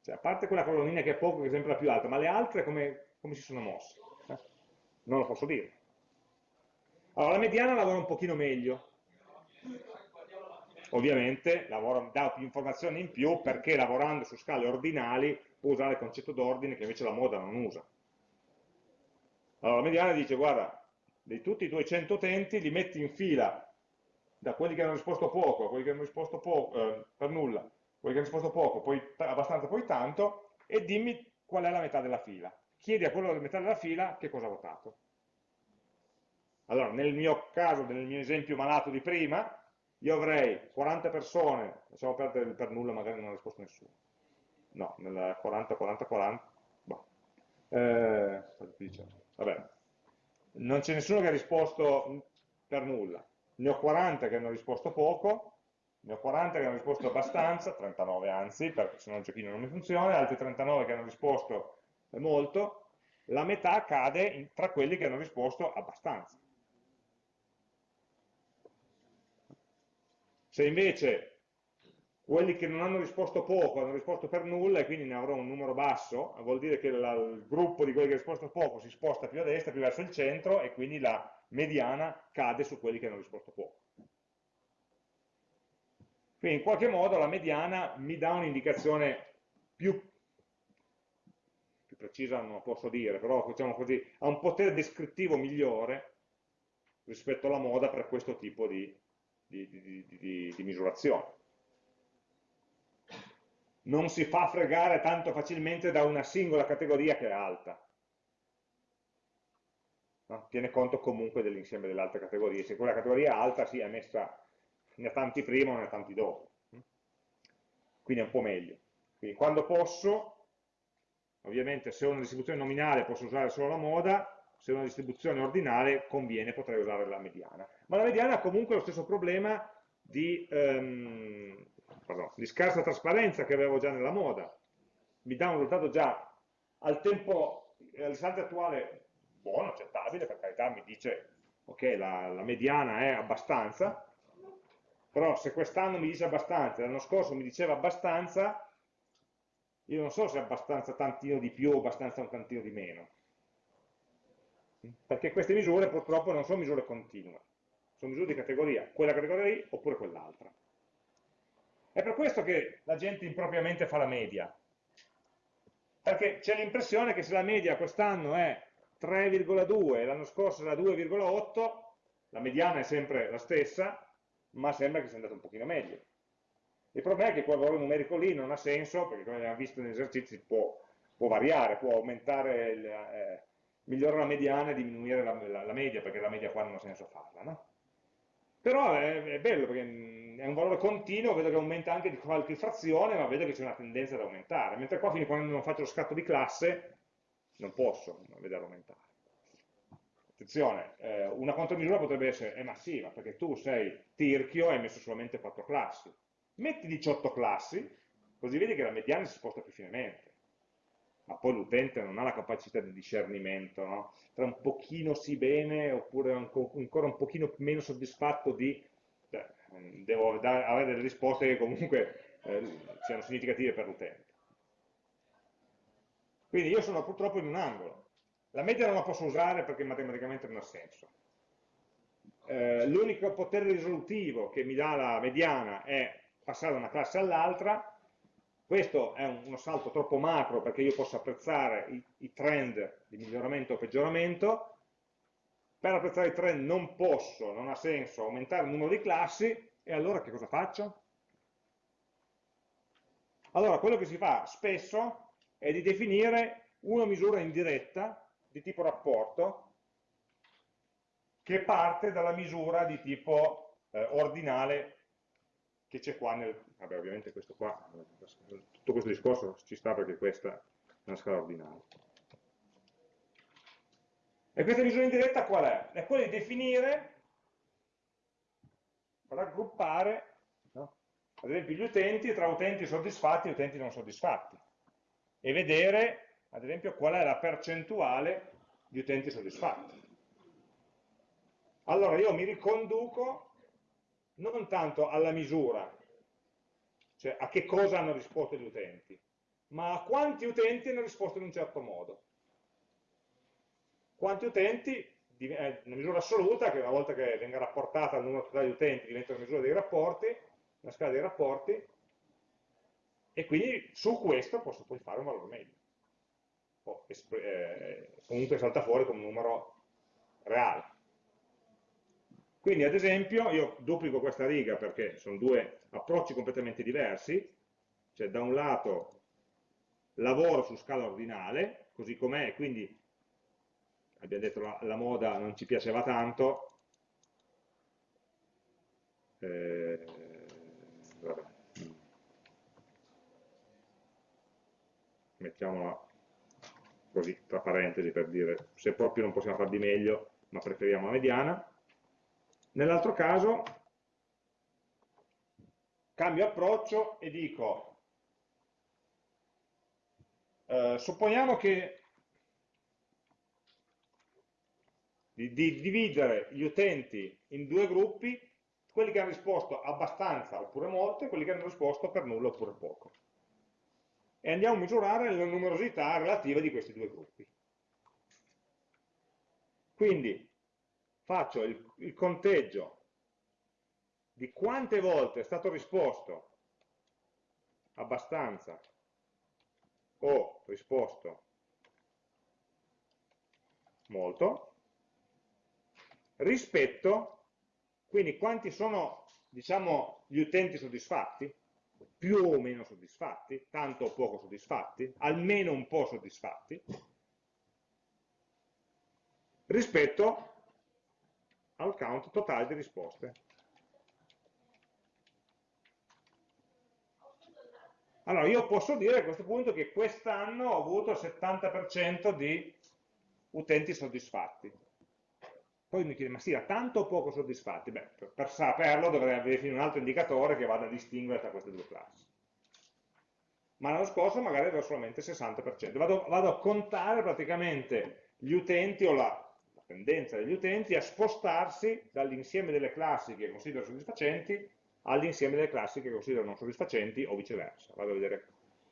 Cioè, a parte quella colonnina che è poco, che è sempre la più alta, ma le altre come, come si sono mosse? Eh? Non lo posso dire. Allora, la mediana lavora un pochino meglio. Ovviamente lavora, dà più informazioni in più perché lavorando su scale ordinali può usare il concetto d'ordine che invece la moda non usa. Allora la mediana dice, guarda, di tutti i tuoi 100 utenti li metti in fila da quelli che hanno risposto poco a quelli che hanno risposto poco, eh, per nulla, quelli che hanno risposto poco, poi abbastanza, poi tanto, e dimmi qual è la metà della fila. Chiedi a quello della metà della fila che cosa ha votato. Allora, nel mio caso, nel mio esempio malato di prima, io avrei 40 persone, lasciamo perdere per nulla, magari non ha risposto nessuno. No, nel 40, 40, 40, boh. eh, Vabbè, non c'è nessuno che ha risposto per nulla. Ne ho 40 che hanno risposto poco, ne ho 40 che hanno risposto abbastanza, 39 anzi, perché se no il giochino non mi funziona, altri 39 che hanno risposto molto, la metà cade in, tra quelli che hanno risposto abbastanza. Se invece quelli che non hanno risposto poco hanno risposto per nulla e quindi ne avrò un numero basso, vuol dire che la, il gruppo di quelli che hanno risposto poco si sposta più a destra, più verso il centro e quindi la mediana cade su quelli che hanno risposto poco. Quindi in qualche modo la mediana mi dà un'indicazione più, precisa, non lo posso dire, però diciamo così, ha un potere descrittivo migliore rispetto alla moda per questo tipo di, di, di, di misurazione non si fa fregare tanto facilmente da una singola categoria che è alta. No? Tiene conto comunque dell'insieme delle altre categorie. Se quella categoria è alta, sì, è messa, ne ha tanti prima o ne ha tanti dopo. Quindi è un po' meglio. Quindi quando posso, ovviamente se ho una distribuzione nominale posso usare solo la moda, se ho una distribuzione ordinale conviene, potrei usare la mediana. Ma la mediana ha comunque lo stesso problema di, um, pardon, di scarsa trasparenza che avevo già nella moda, mi dà un risultato già al tempo, all'istante attuale buono, accettabile, per carità mi dice ok, la, la mediana è abbastanza, però se quest'anno mi dice abbastanza, l'anno scorso mi diceva abbastanza, io non so se è abbastanza tantino di più o abbastanza un tantino di meno. Perché queste misure purtroppo non sono misure continue, sono misure di categoria, quella categoria lì oppure quell'altra. È per questo che la gente impropriamente fa la media, perché c'è l'impressione che se la media quest'anno è 3,2 e l'anno scorso era 2,8, la mediana è sempre la stessa, ma sembra che sia andato un pochino meglio. Il problema è che quel valore numerico lì non ha senso, perché come abbiamo visto negli esercizi può, può variare, può aumentare, il, eh, migliorare la mediana e diminuire la, la, la, media, perché la media qua non ha senso farla. No? Però è, è, bello, perché è un valore continuo, vedo che aumenta anche di qualche frazione, ma vedo che c'è una tendenza ad aumentare, mentre qua a quando non faccio lo scatto di classe non posso vederlo aumentare. Attenzione, eh, una contromisura potrebbe essere è massiva, perché tu sei tirchio e hai messo solamente 4 classi. Metti 18 classi, così vedi che la mediana si sposta più finemente. Ma poi l'utente non ha la capacità di discernimento, no? Tra un pochino sì bene, oppure ancora un pochino meno soddisfatto di... Beh, devo dare, avere delle risposte che comunque eh, siano significative per l'utente. Quindi io sono purtroppo in un angolo. La media non la posso usare perché matematicamente non ha senso. Eh, L'unico potere risolutivo che mi dà la mediana è passare da una classe all'altra. Questo è uno salto troppo macro perché io posso apprezzare i, i trend di miglioramento o peggioramento. Per apprezzare i trend non posso, non ha senso aumentare il numero di classi, e allora che cosa faccio? Allora, quello che si fa spesso è di definire una misura indiretta di tipo rapporto che parte dalla misura di tipo eh, ordinale che c'è qua nel... Vabbè, ovviamente questo qua, tutto questo discorso ci sta perché questa è una scala ordinale. E questa misura indiretta qual è? È quella di definire, raggruppare, no? ad esempio gli utenti tra utenti soddisfatti e utenti non soddisfatti e vedere, ad esempio, qual è la percentuale di utenti soddisfatti. Allora io mi riconduco non tanto alla misura, cioè a che cosa hanno risposto gli utenti, ma a quanti utenti hanno risposto in un certo modo. Quanti utenti, è una misura assoluta, che una volta che venga rapportata al numero totale di utenti diventa una misura dei rapporti, una scala dei rapporti, e quindi su questo posso poi fare un valore medio. O, eh, comunque salta fuori come un numero reale. Quindi ad esempio io duplico questa riga perché sono due approcci completamente diversi, cioè da un lato lavoro su scala ordinale, così com'è, quindi abbiamo detto la, la, moda non ci piaceva tanto, eh, mettiamola così tra parentesi per dire se proprio non possiamo far di meglio ma preferiamo la mediana nell'altro caso cambio approccio e dico eh, supponiamo che di, di dividere gli utenti in due gruppi quelli che hanno risposto abbastanza oppure molto e quelli che hanno risposto per nulla oppure poco e andiamo a misurare la numerosità relativa di questi due gruppi. Quindi faccio il, il conteggio di quante volte è stato risposto. Abbastanza. O risposto molto. Rispetto quindi quanti sono diciamo gli utenti soddisfatti? Più o meno soddisfatti, tanto o poco soddisfatti, almeno un po' soddisfatti, rispetto al count totale di risposte. Allora, io posso dire a questo punto che quest'anno ho avuto il 70% di utenti soddisfatti. Poi mi chiede, ma sia tanto o poco soddisfatti? Beh, per, per saperlo dovrei avere un altro indicatore che vada a distinguere tra queste due classi. Ma l'anno scorso magari avevo solamente il 60%. Vado, vado, a contare praticamente gli utenti o la tendenza degli utenti a spostarsi dall'insieme delle classi che considero soddisfacenti all'insieme delle classi che considero non soddisfacenti o viceversa. Vado a vedere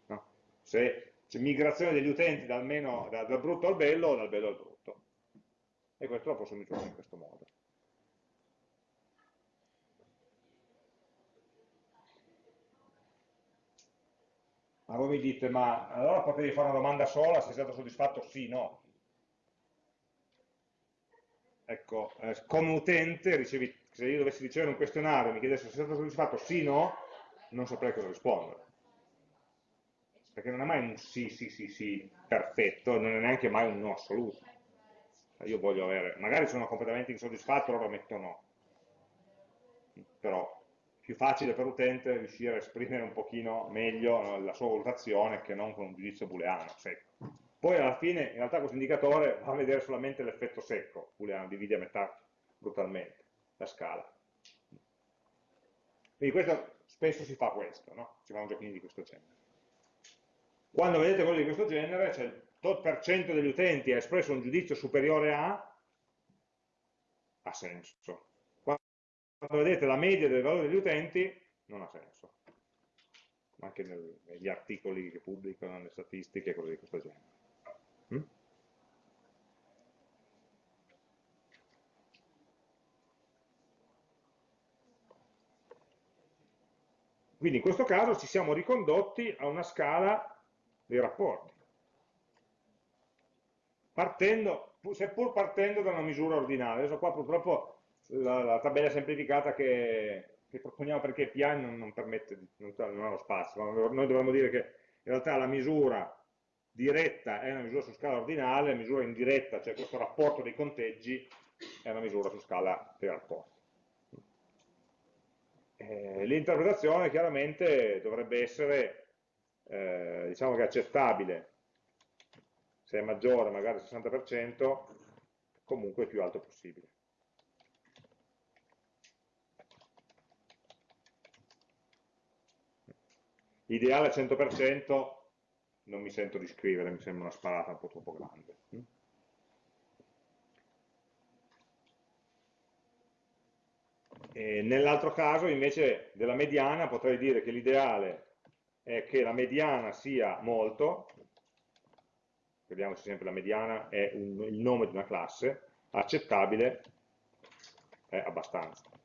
no? se c'è migrazione degli utenti dal, meno, dal, dal brutto al bello o dal bello al brutto e questo lo posso misurare in questo modo. Ma voi mi dite, ma allora potevi fare una domanda sola, sei stato soddisfatto? Sì, no. Ecco, eh, come utente ricevi se io dovessi ricevere un questionario e mi chiedesse se sono soddisfatto sì o no, non saprei cosa rispondere. Perché non è mai un sì, sì, sì, sì perfetto, non è neanche mai un no assoluto. Io voglio avere, magari sono completamente insoddisfatto, allora metto no. Però più facile per l'utente riuscire a esprimere un pochino meglio la sua valutazione che non con un giudizio booleano secco. Poi alla fine in realtà questo indicatore va a vedere solamente l'effetto secco, booleano, divide a metà brutalmente la scala. Quindi questo, spesso si fa questo, no? si fanno giochini di questo genere. Quando vedete cose di questo genere, cioè il tot per cento degli utenti ha espresso un giudizio superiore a, ha senso. Quando vedete la media del valore degli utenti, non ha senso. Anche negli articoli che pubblicano, nelle statistiche, cose di questo genere. Mm? Quindi in questo caso ci siamo ricondotti a una scala dei rapporti, partendo, seppur partendo da una misura ordinale. Adesso qua purtroppo la, la tabella semplificata che, che, proponiamo perché PI non, non permette, non, non ha lo spazio, noi dovremmo dire che in realtà la misura diretta è una misura su scala ordinale, la misura indiretta, cioè questo rapporto dei conteggi, è una misura su scala dei rapporti. Eh, L'interpretazione chiaramente dovrebbe essere, eh, diciamo che accettabile, se è maggiore magari del 60%, comunque il più alto possibile. Ideale al 100% non mi sento di scrivere, mi sembra una sparata un po' troppo grande. Nell'altro caso invece della mediana potrei dire che l'ideale è che la mediana sia molto, vediamoci sempre la mediana è un, il nome di una classe, accettabile è abbastanza.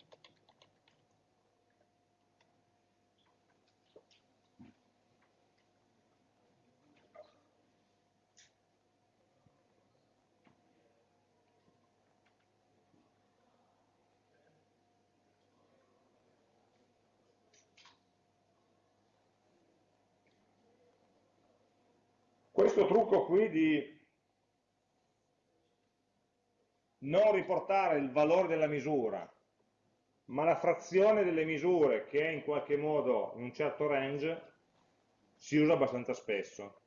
Questo trucco qui di non riportare il valore della misura, ma la frazione delle misure che è in qualche modo in un certo range, si usa abbastanza spesso.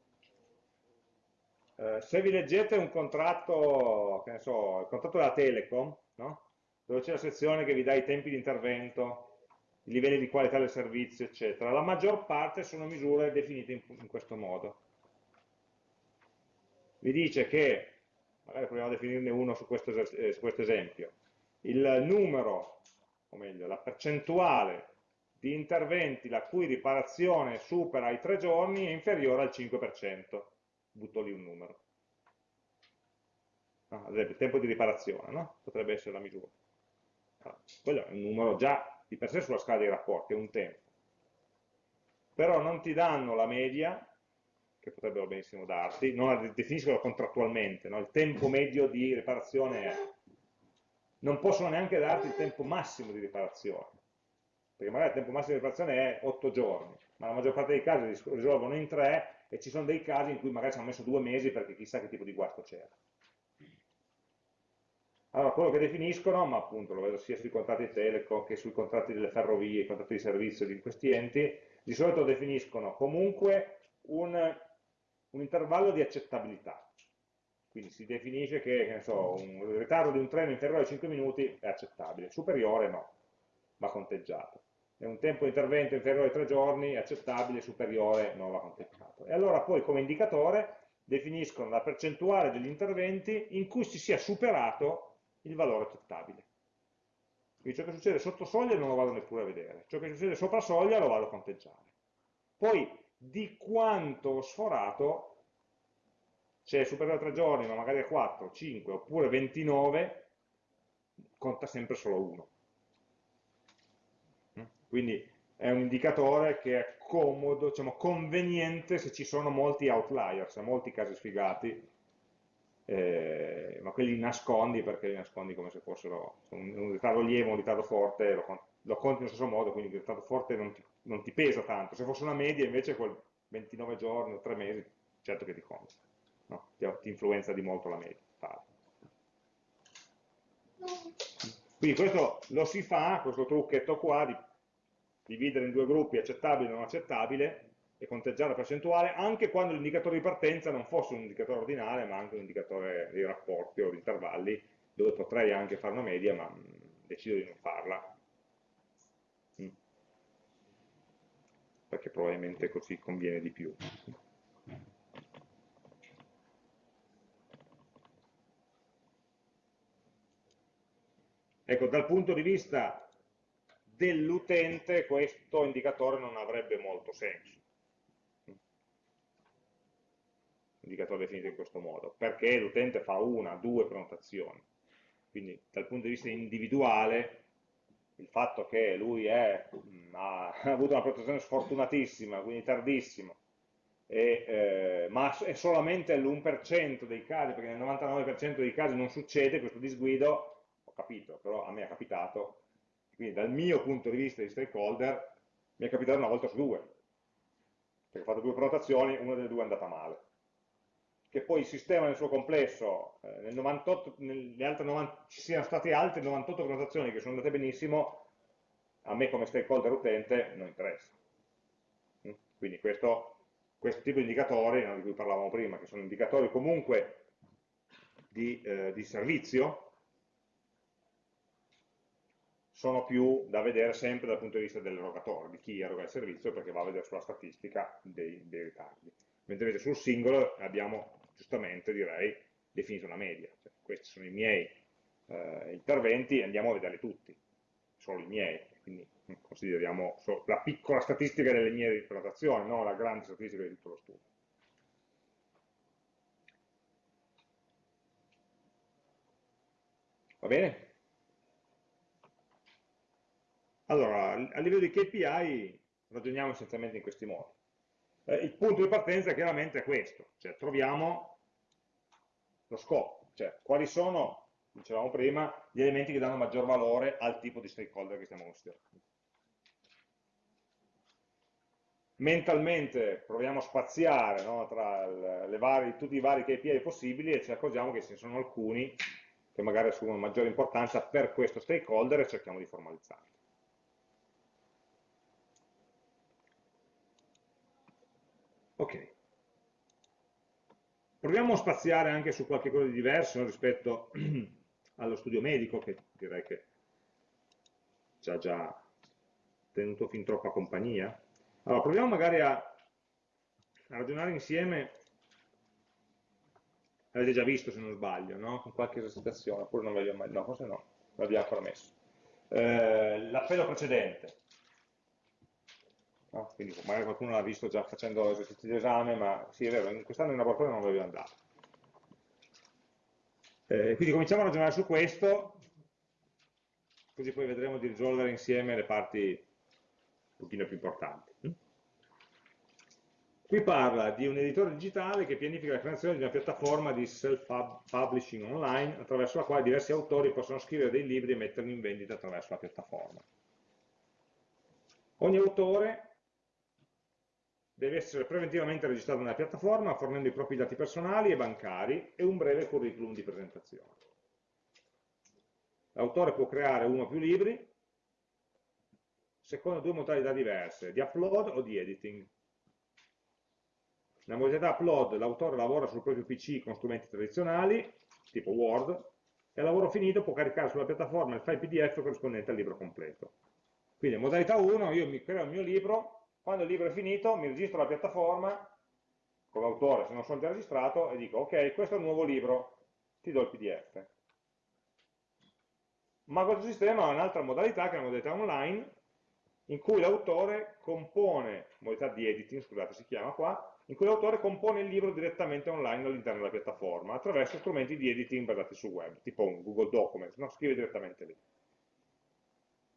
Eh, se vi leggete un contratto, che ne so, il contratto della Telecom, no? dove c'è la sezione che vi dà i tempi di intervento, i livelli di qualità del servizio, eccetera, la maggior parte sono misure definite in, in questo modo vi dice che, magari proviamo a definirne uno su questo, eh, su questo esempio, il numero, o meglio, la percentuale di interventi la cui riparazione supera i tre giorni è inferiore al 5%. Butto lì un numero. No, ad esempio, il tempo di riparazione, no? potrebbe essere la misura. Allora, quello è un numero già di per sé sulla scala dei rapporti, è un tempo. Però non ti danno la media che potrebbero benissimo darti, non definiscono contrattualmente, no? il tempo medio di riparazione è. Non possono neanche darti il tempo massimo di riparazione, perché magari il tempo massimo di riparazione è 8 giorni, ma la maggior parte dei casi risolvono in 3 e ci sono dei casi in cui magari ci hanno messo due mesi perché chissà che tipo di guasto c'era. Allora, quello che definiscono, ma appunto lo vedo sia sui contratti telecom che sui contratti delle ferrovie, i contratti di servizio di questi enti, di solito definiscono comunque un un intervallo di accettabilità. Quindi si definisce che, che so, un ritardo di un treno inferiore ai 5 minuti è accettabile, superiore no, va conteggiato. E un tempo di intervento inferiore ai 3 giorni è accettabile, superiore non va conteggiato. E allora poi come indicatore definiscono la percentuale degli interventi in cui si sia superato il valore accettabile. Quindi ciò che succede sotto soglia non lo vado neppure a vedere, ciò che succede sopra soglia lo vado a conteggiare. Poi di quanto ho sforato, se è superiore a 3 giorni, ma magari a 4, 5 oppure 29, conta sempre solo 1. Mm? Quindi è un indicatore che è comodo, diciamo, conveniente se ci sono molti outliers, molti casi sfigati, eh, ma quelli nascondi perché li nascondi come se fossero un, un ritardo lievo, un ritardo forte, lo, lo conti nello stesso modo, quindi il forte non ti, non ti, pesa tanto. Se fosse una media invece quel 29 giorni o 3 mesi, certo che ti conta, no? ti, ti, influenza di molto la media. Quindi questo lo si fa, questo trucchetto qua, di dividere in due gruppi accettabile e non accettabile, e conteggiare la percentuale anche quando l'indicatore di partenza non fosse un indicatore ordinale ma anche un indicatore di rapporti o di intervalli dove potrei anche fare una media ma mm, decido di non farla perché probabilmente così conviene di più ecco dal punto di vista dell'utente questo indicatore non avrebbe molto senso indicatore definito in questo modo, perché l'utente fa una, due prenotazioni. Quindi dal punto di vista individuale, il fatto che lui è, mm, ha, avuto una prenotazione sfortunatissima, quindi tardissimo, e, eh, ma è solamente l'1% dei casi, perché nel 99% dei casi non succede questo disguido, ho capito, però a me è capitato, quindi dal mio punto di vista di stakeholder mi è capitato una volta su due, perché ho fatto due prenotazioni, una delle due è andata male che poi il sistema nel suo complesso, eh, nel 98, nelle altre 90, ci siano state altre 98 prenotazioni che sono andate benissimo, a me come stakeholder utente non interessa. Mm? Quindi questo, questo, tipo di indicatori, no, di cui parlavamo prima, che sono indicatori comunque di, eh, di servizio, sono più da vedere sempre dal punto di vista dell'erogatore, di chi eroga il servizio, perché va a vedere sulla statistica dei, dei ritardi mentre invece sul singolo abbiamo giustamente direi definito una media, cioè, questi sono i miei eh, interventi andiamo a vederli tutti, solo i miei, quindi consideriamo la piccola statistica delle mie prenotazioni, non la grande statistica di tutto lo studio. Va bene? Allora, a livello di KPI ragioniamo essenzialmente in questi modi. Eh, il punto di partenza chiaramente è questo, cioè troviamo lo scopo, cioè quali sono, dicevamo prima, gli elementi che danno maggior valore al tipo di stakeholder che stiamo considerando. Mentalmente proviamo a spaziare no, tra le varie, tutti i vari KPI possibili e ci accorgiamo che ce ne sono alcuni che magari assumono maggiore importanza per questo stakeholder e cerchiamo di formalizzarli. Ok. Proviamo a spaziare anche su qualche cosa di diverso rispetto allo studio medico, che direi che ci ha già tenuto fin troppa compagnia. Allora, proviamo magari a, a ragionare insieme, avete già visto se non sbaglio, no? con qualche esercitazione, oppure non l'abbiamo mai, no, forse no, l'abbiamo ancora messo. Eh, L'appello precedente, No? Quindi magari qualcuno l'ha visto già facendo esercizi di esame, ma sì è vero, quest'anno in laboratorio non voglio andare. Eh, quindi cominciamo a ragionare su questo, così poi vedremo di risolvere insieme le parti un pochino più importanti. Qui parla di un editore digitale che pianifica la creazione di una piattaforma di self-publishing online attraverso la quale diversi autori possono scrivere dei libri e metterli in vendita attraverso la piattaforma. Ogni autore deve essere preventivamente registrato nella piattaforma fornendo i propri dati personali e bancari e un breve curriculum di presentazione. L'autore può creare uno o più libri secondo due modalità diverse, di upload o di editing. Nella modalità upload l'autore lavora sul proprio PC con strumenti tradizionali, tipo Word, e a lavoro finito può caricare sulla piattaforma il file PDF corrispondente al libro completo. Quindi in modalità 1 io mi creo il mio libro, quando il libro è finito mi registro la piattaforma come autore, se non sono già registrato, e dico ok, questo è il nuovo libro, ti do il PDF. Ma questo sistema ha un'altra modalità, che è la modalità online, in cui l'autore compone, modalità di editing, scusate, si chiama qua, in cui l'autore compone il libro direttamente online all'interno della piattaforma, attraverso strumenti di editing basati su web, tipo un Google Document, no? scrive direttamente lì.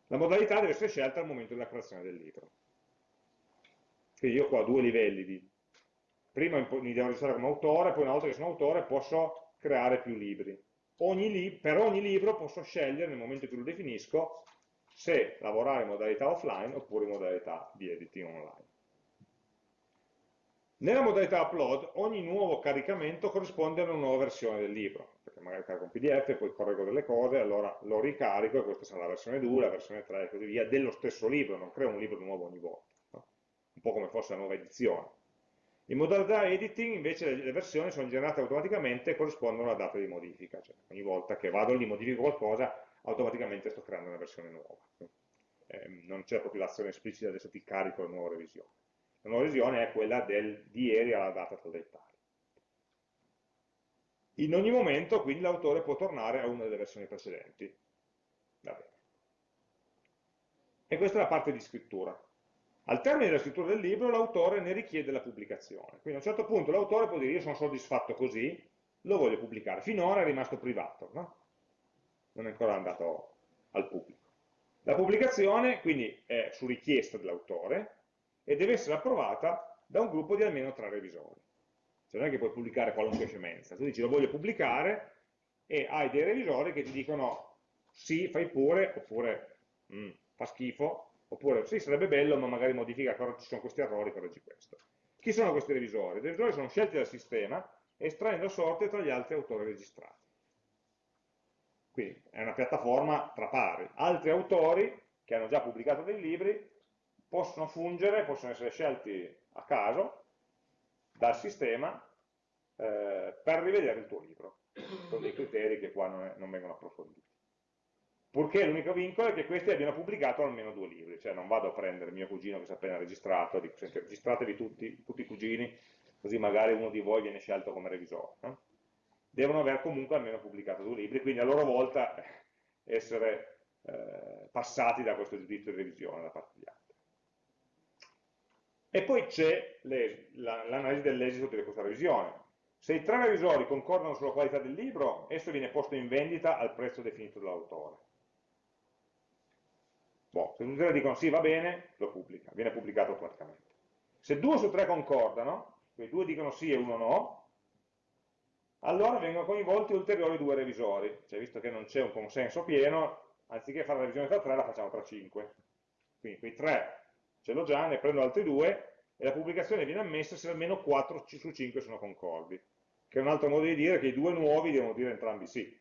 La modalità deve essere scelta al momento della creazione del libro. Quindi io qua ho due livelli di... Prima mi devo registrare come autore, poi una volta che sono autore posso creare più libri. Ogni li per ogni libro posso scegliere nel momento in cui lo definisco se lavorare in modalità offline oppure in modalità di editing online. Nella modalità upload ogni nuovo caricamento corrisponde a una nuova versione del libro, perché magari carico un pdf, poi correggo delle cose, allora lo ricarico e questa sarà la versione 2, la versione 3 e così via, dello stesso libro, non creo un libro nuovo ogni volta? Un po' come fosse la nuova edizione. In modalità editing invece le versioni sono generate automaticamente e corrispondono alla data di modifica, cioè ogni volta che vado lì modifico qualcosa automaticamente sto creando una versione nuova. Eh, non c'è proprio l'azione esplicita adesso ti carico la nuova revisione. La nuova revisione è quella del, di ieri alla data tal dei tali. In ogni momento, quindi, l'autore può tornare a una delle versioni precedenti. E questa è la parte di scrittura. Al termine della scrittura del libro, l'autore ne richiede la pubblicazione. Quindi a un certo punto l'autore può dire io sono soddisfatto così, lo voglio pubblicare. Finora è rimasto privato, no? non è ancora andato al pubblico. La pubblicazione, quindi, è su richiesta dell'autore, e deve essere approvata da un gruppo di almeno tre revisori. Cioè non è che puoi pubblicare qualunque scemenza, tu dici lo voglio pubblicare e hai dei revisori che ti dicono sì, fai pure, oppure mm, fa schifo, oppure sì, sarebbe bello, ma magari modifica, ci sono questi errori, correggi questo. Chi sono questi revisori? I revisori sono scelti dal sistema estraendo sorte tra gli altri autori registrati. Quindi è una piattaforma tra pari. Altri autori che hanno già pubblicato dei libri possono fungere, possono essere scelti a caso dal sistema eh, per rivedere il tuo libro, con dei criteri che qua non, è, non vengono approfonditi. Purché l'unico vincolo è che questi abbiano pubblicato almeno due libri, cioè non vado a prendere mio cugino che si è appena registrato, dico, senti, registratevi tutti, tutti i cugini, così magari uno di voi viene scelto come revisore. No? Devono aver comunque almeno pubblicato due libri, quindi a loro volta essere eh, passati da questo giudizio di revisione da parte di altri. E poi c'è l'analisi dell'esito di questa revisione. Se i tre revisori concordano sulla qualità del libro, esso viene posto in vendita al prezzo definito dall'autore. Boh, se tutti e tre dicono sì, va bene, lo pubblica, viene pubblicato automaticamente. Se due su tre concordano, quei due dicono sì e uno no, allora vengono coinvolti ulteriori due revisori, cioè visto che non c'è un consenso pieno, anziché fare la revisione tra tre, la facciamo tra cinque. Quindi quei tre ce l'ho già, ne prendo altri due e la pubblicazione viene ammessa se almeno 4 su 5 sono concordi, che è un altro modo di dire che i due nuovi devono dire entrambi sì,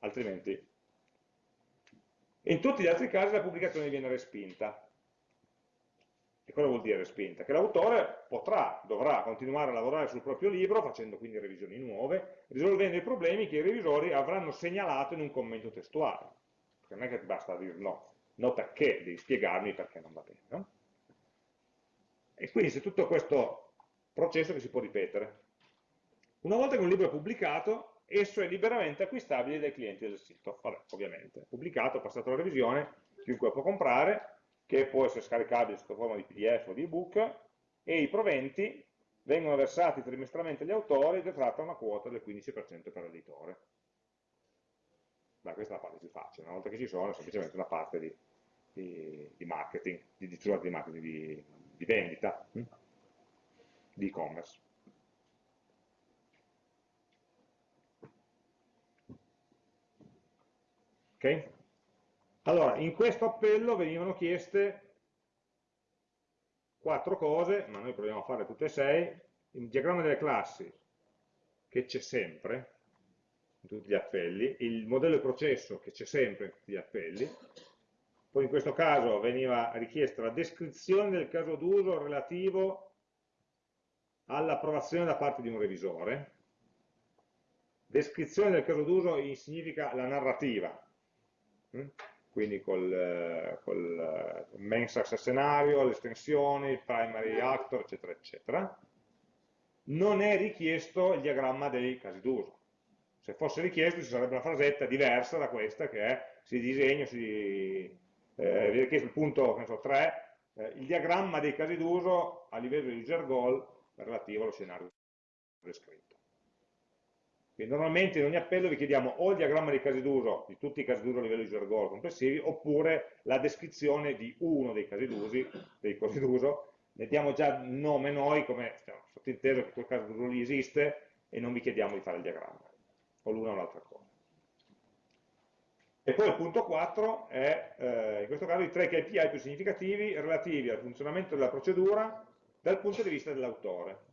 altrimenti. In tutti gli altri casi la pubblicazione viene respinta. E cosa vuol dire respinta? Che l'autore potrà, dovrà continuare a lavorare sul proprio libro, facendo quindi revisioni nuove, risolvendo i problemi che i revisori avranno segnalato in un commento testuale. Perché non è che basta dire no, no perché, devi spiegarmi perché non va bene. No? E quindi c'è tutto questo processo che si può ripetere. Una volta che un libro è pubblicato, esso è liberamente acquistabile dai clienti del sito. Vabbè, ovviamente, pubblicato, passato la revisione, chiunque può comprare, che può essere scaricabile sotto forma di PDF o di ebook, e i proventi vengono versati trimestralmente agli autori e detratta una quota del 15% per l'editore. Beh, questa è la parte più facile, una volta che ci sono è semplicemente una parte di, di, di marketing, di, di, marketing, di, di vendita, hm? di e-commerce. Ok? Allora, in questo appello venivano chieste quattro cose, ma noi proviamo a fare tutte e sei. Il diagramma delle classi, che c'è sempre, in tutti gli appelli, il modello di processo, che c'è sempre in tutti gli appelli, poi in questo caso veniva richiesta la descrizione del caso d'uso relativo all'approvazione da parte di un revisore. Descrizione del caso d'uso significa la narrativa? Quindi col, col main success scenario, le estensioni, il primary actor, eccetera, eccetera. Non è richiesto il diagramma dei casi d'uso. Se fosse richiesto ci sarebbe una frasetta diversa da questa che è si disegna, si eh, viene chiesto il punto so, 3, eh, il diagramma dei casi d'uso a livello di user goal relativo allo scenario descritto. Quindi normalmente in ogni appello vi chiediamo o il diagramma dei casi d'uso, di tutti i casi d'uso a livello di user goal complessivi, oppure la descrizione di uno dei casi d'uso, ne diamo già nome noi, come cioè, sottinteso che quel caso d'uso lì esiste, e non vi chiediamo di fare il diagramma, o l'una o l'altra cosa. E poi il punto 4 è, eh, in questo caso, i tre KPI più significativi relativi al funzionamento della procedura dal punto di vista dell'autore.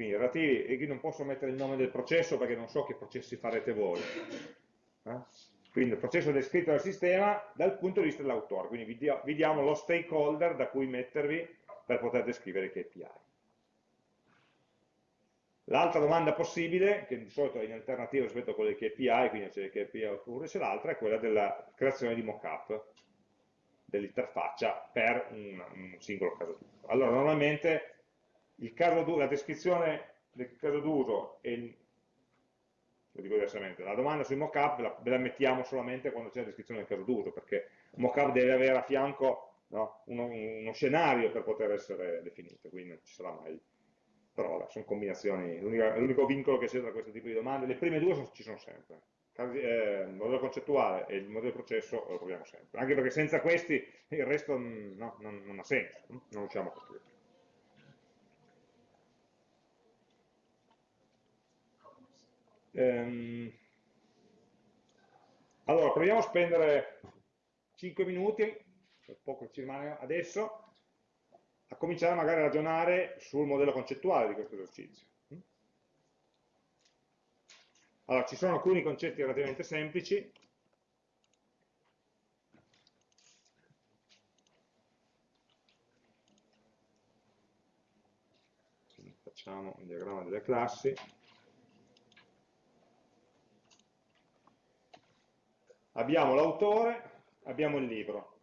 Quindi relativi, e qui non posso mettere il nome del processo perché non so che processi farete voi. Eh? Quindi il processo descritto dal sistema dal punto di vista dell'autore, quindi vi, dia, vi diamo lo stakeholder da cui mettervi per poter descrivere i KPI. L'altra domanda possibile, che di solito è in alternativa rispetto a quelle KPI, quindi c'è il KPI oppure c'è l'altra, è quella della creazione di mockup dell'interfaccia per un, un, singolo caso. Allora, normalmente la descrizione del caso d'uso e lo dico diversamente, la domanda sui mockup ve, ve la mettiamo solamente quando c'è la descrizione del caso d'uso, perché un mockup deve avere a fianco no, uno, uno, scenario per poter essere definito, quindi non ci sarà mai. Però vabbè, sono combinazioni, l'unico vincolo che c'è tra questo tipo di domande, le prime due ci sono sempre. Eh, il modello concettuale e il modello processo lo troviamo sempre, anche perché senza questi il resto no, non, non, ha senso, non riusciamo a costruire. Ehm, allora, proviamo a spendere 5 minuti, poco ci rimane adesso, a cominciare magari a ragionare sul modello concettuale di questo esercizio. Allora, ci sono alcuni concetti relativamente semplici, facciamo un diagramma delle classi. Abbiamo l'autore, abbiamo il libro.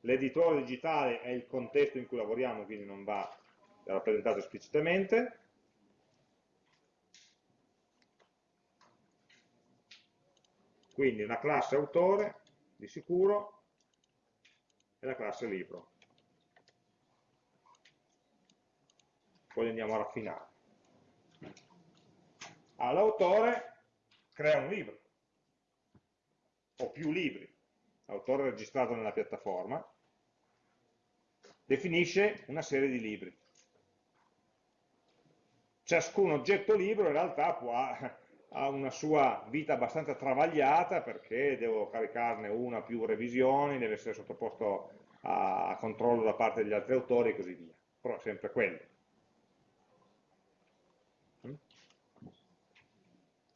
L'editore digitale è il contesto in cui lavoriamo, quindi non va rappresentato esplicitamente. Quindi una classe autore, di sicuro, e la classe libro. Poi andiamo a raffinare l'autore crea un libro, o più libri, l'autore registrato nella piattaforma, definisce una serie di libri. Ciascun oggetto libro in realtà può, ha una sua vita abbastanza travagliata perché devo caricarne una più revisioni, deve essere sottoposto a controllo da parte degli altri autori e così via. Però è sempre quello.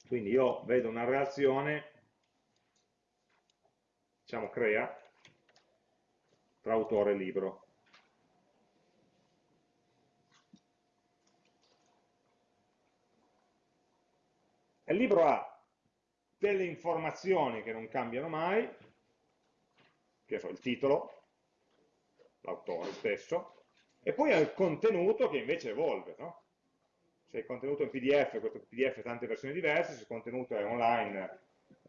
Quindi io vedo una reazione, diciamo crea, tra autore e libro. il libro ha delle informazioni che non cambiano mai, che so, il titolo, l'autore stesso, e poi ha il contenuto che invece evolve, no? Se il contenuto è in PDF, questo PDF ha tante versioni diverse, se il contenuto è online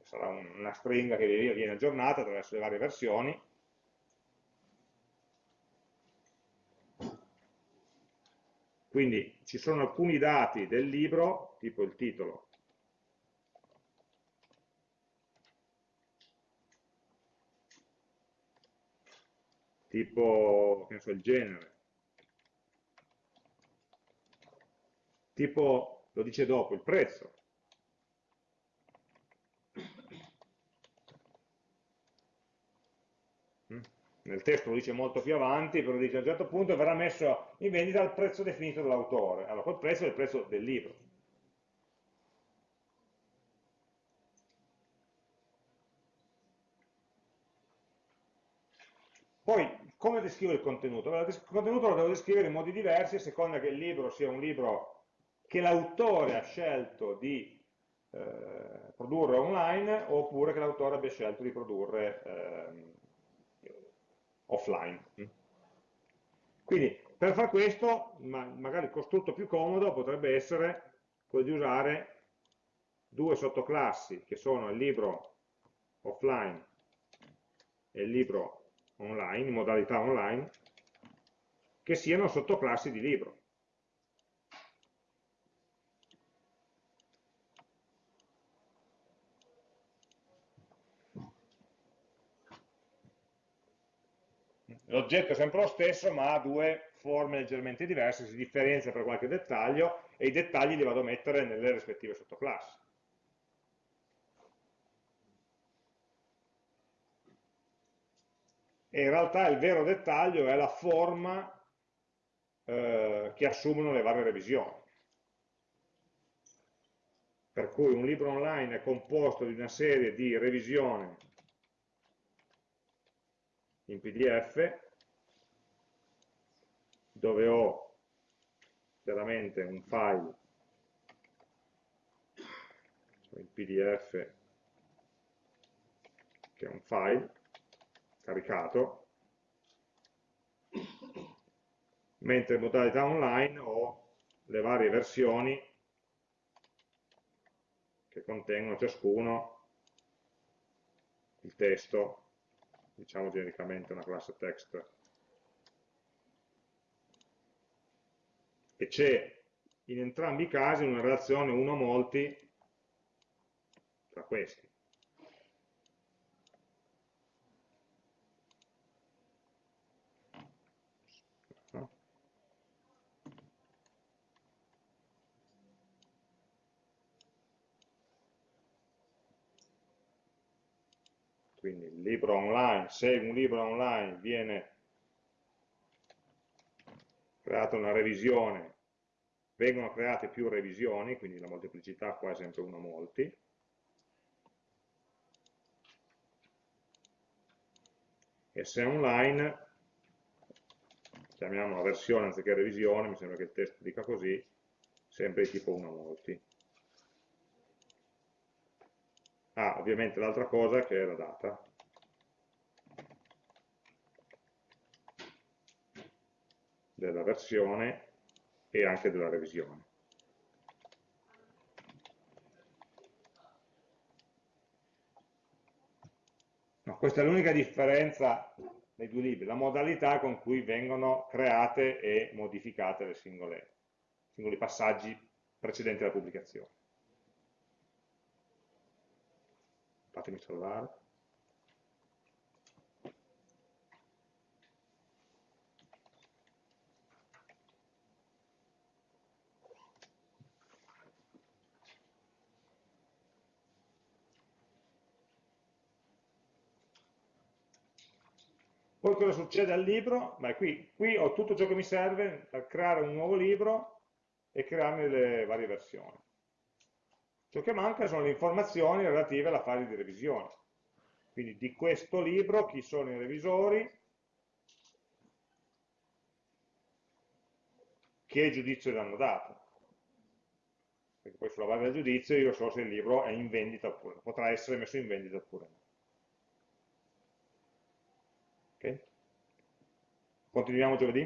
sarà una stringa che viene aggiornata attraverso le varie versioni. Quindi ci sono alcuni dati del libro, tipo il titolo, tipo so, il genere, tipo, lo dice dopo, il prezzo. Mm? Nel testo lo dice molto più avanti, però dice a un certo punto verrà messo in vendita al prezzo definito dall'autore. Allora, quel prezzo è il prezzo del libro. Poi, come descrivo il contenuto? il contenuto lo devo descrivere in modi diversi a seconda che il libro sia un libro che l'autore ha scelto di eh, produrre online oppure che l'autore abbia scelto di produrre eh, offline. Quindi per fare questo, ma magari il costrutto più comodo potrebbe essere quello di usare due sottoclassi che sono il libro offline e il libro online, in modalità online, che siano sottoclassi di libro. L'oggetto è sempre lo stesso ma ha due forme leggermente diverse, si differenzia per qualche dettaglio e i dettagli li vado a mettere nelle rispettive sottoclassi. E in realtà il vero dettaglio è la forma eh, che assumono le varie revisioni. Per cui un libro online è composto di una serie di revisioni in PDF dove ho chiaramente un file il pdf che è un file caricato mentre in modalità online ho le varie versioni che contengono ciascuno il testo diciamo genericamente una classe text. E c'è in entrambi i casi una relazione uno a molti tra questi quindi il libro online, se un libro online viene creata una revisione, vengono create più revisioni, quindi la molteplicità qua è sempre 1 a molti, e se online, chiamiamo la versione anziché revisione, mi sembra che il testo dica così, sempre di tipo 1 a molti. Ah, ovviamente l'altra cosa che è la data. Della versione e anche della revisione. No, questa è l'unica differenza dei due libri, la modalità con cui vengono create e modificate le singole, singoli passaggi precedenti alla pubblicazione. fatemi salvare. Poi cosa succede al libro? Beh, qui, qui ho tutto ciò che mi serve per creare un nuovo libro e crearne le varie versioni. Ciò che manca sono le informazioni relative alla fase di revisione. Quindi di questo libro chi sono i revisori, che giudizio gli hanno dato. Perché poi sulla base del giudizio io so se il libro è in vendita oppure potrà essere messo in vendita oppure no. Okay? Continuiamo giovedì?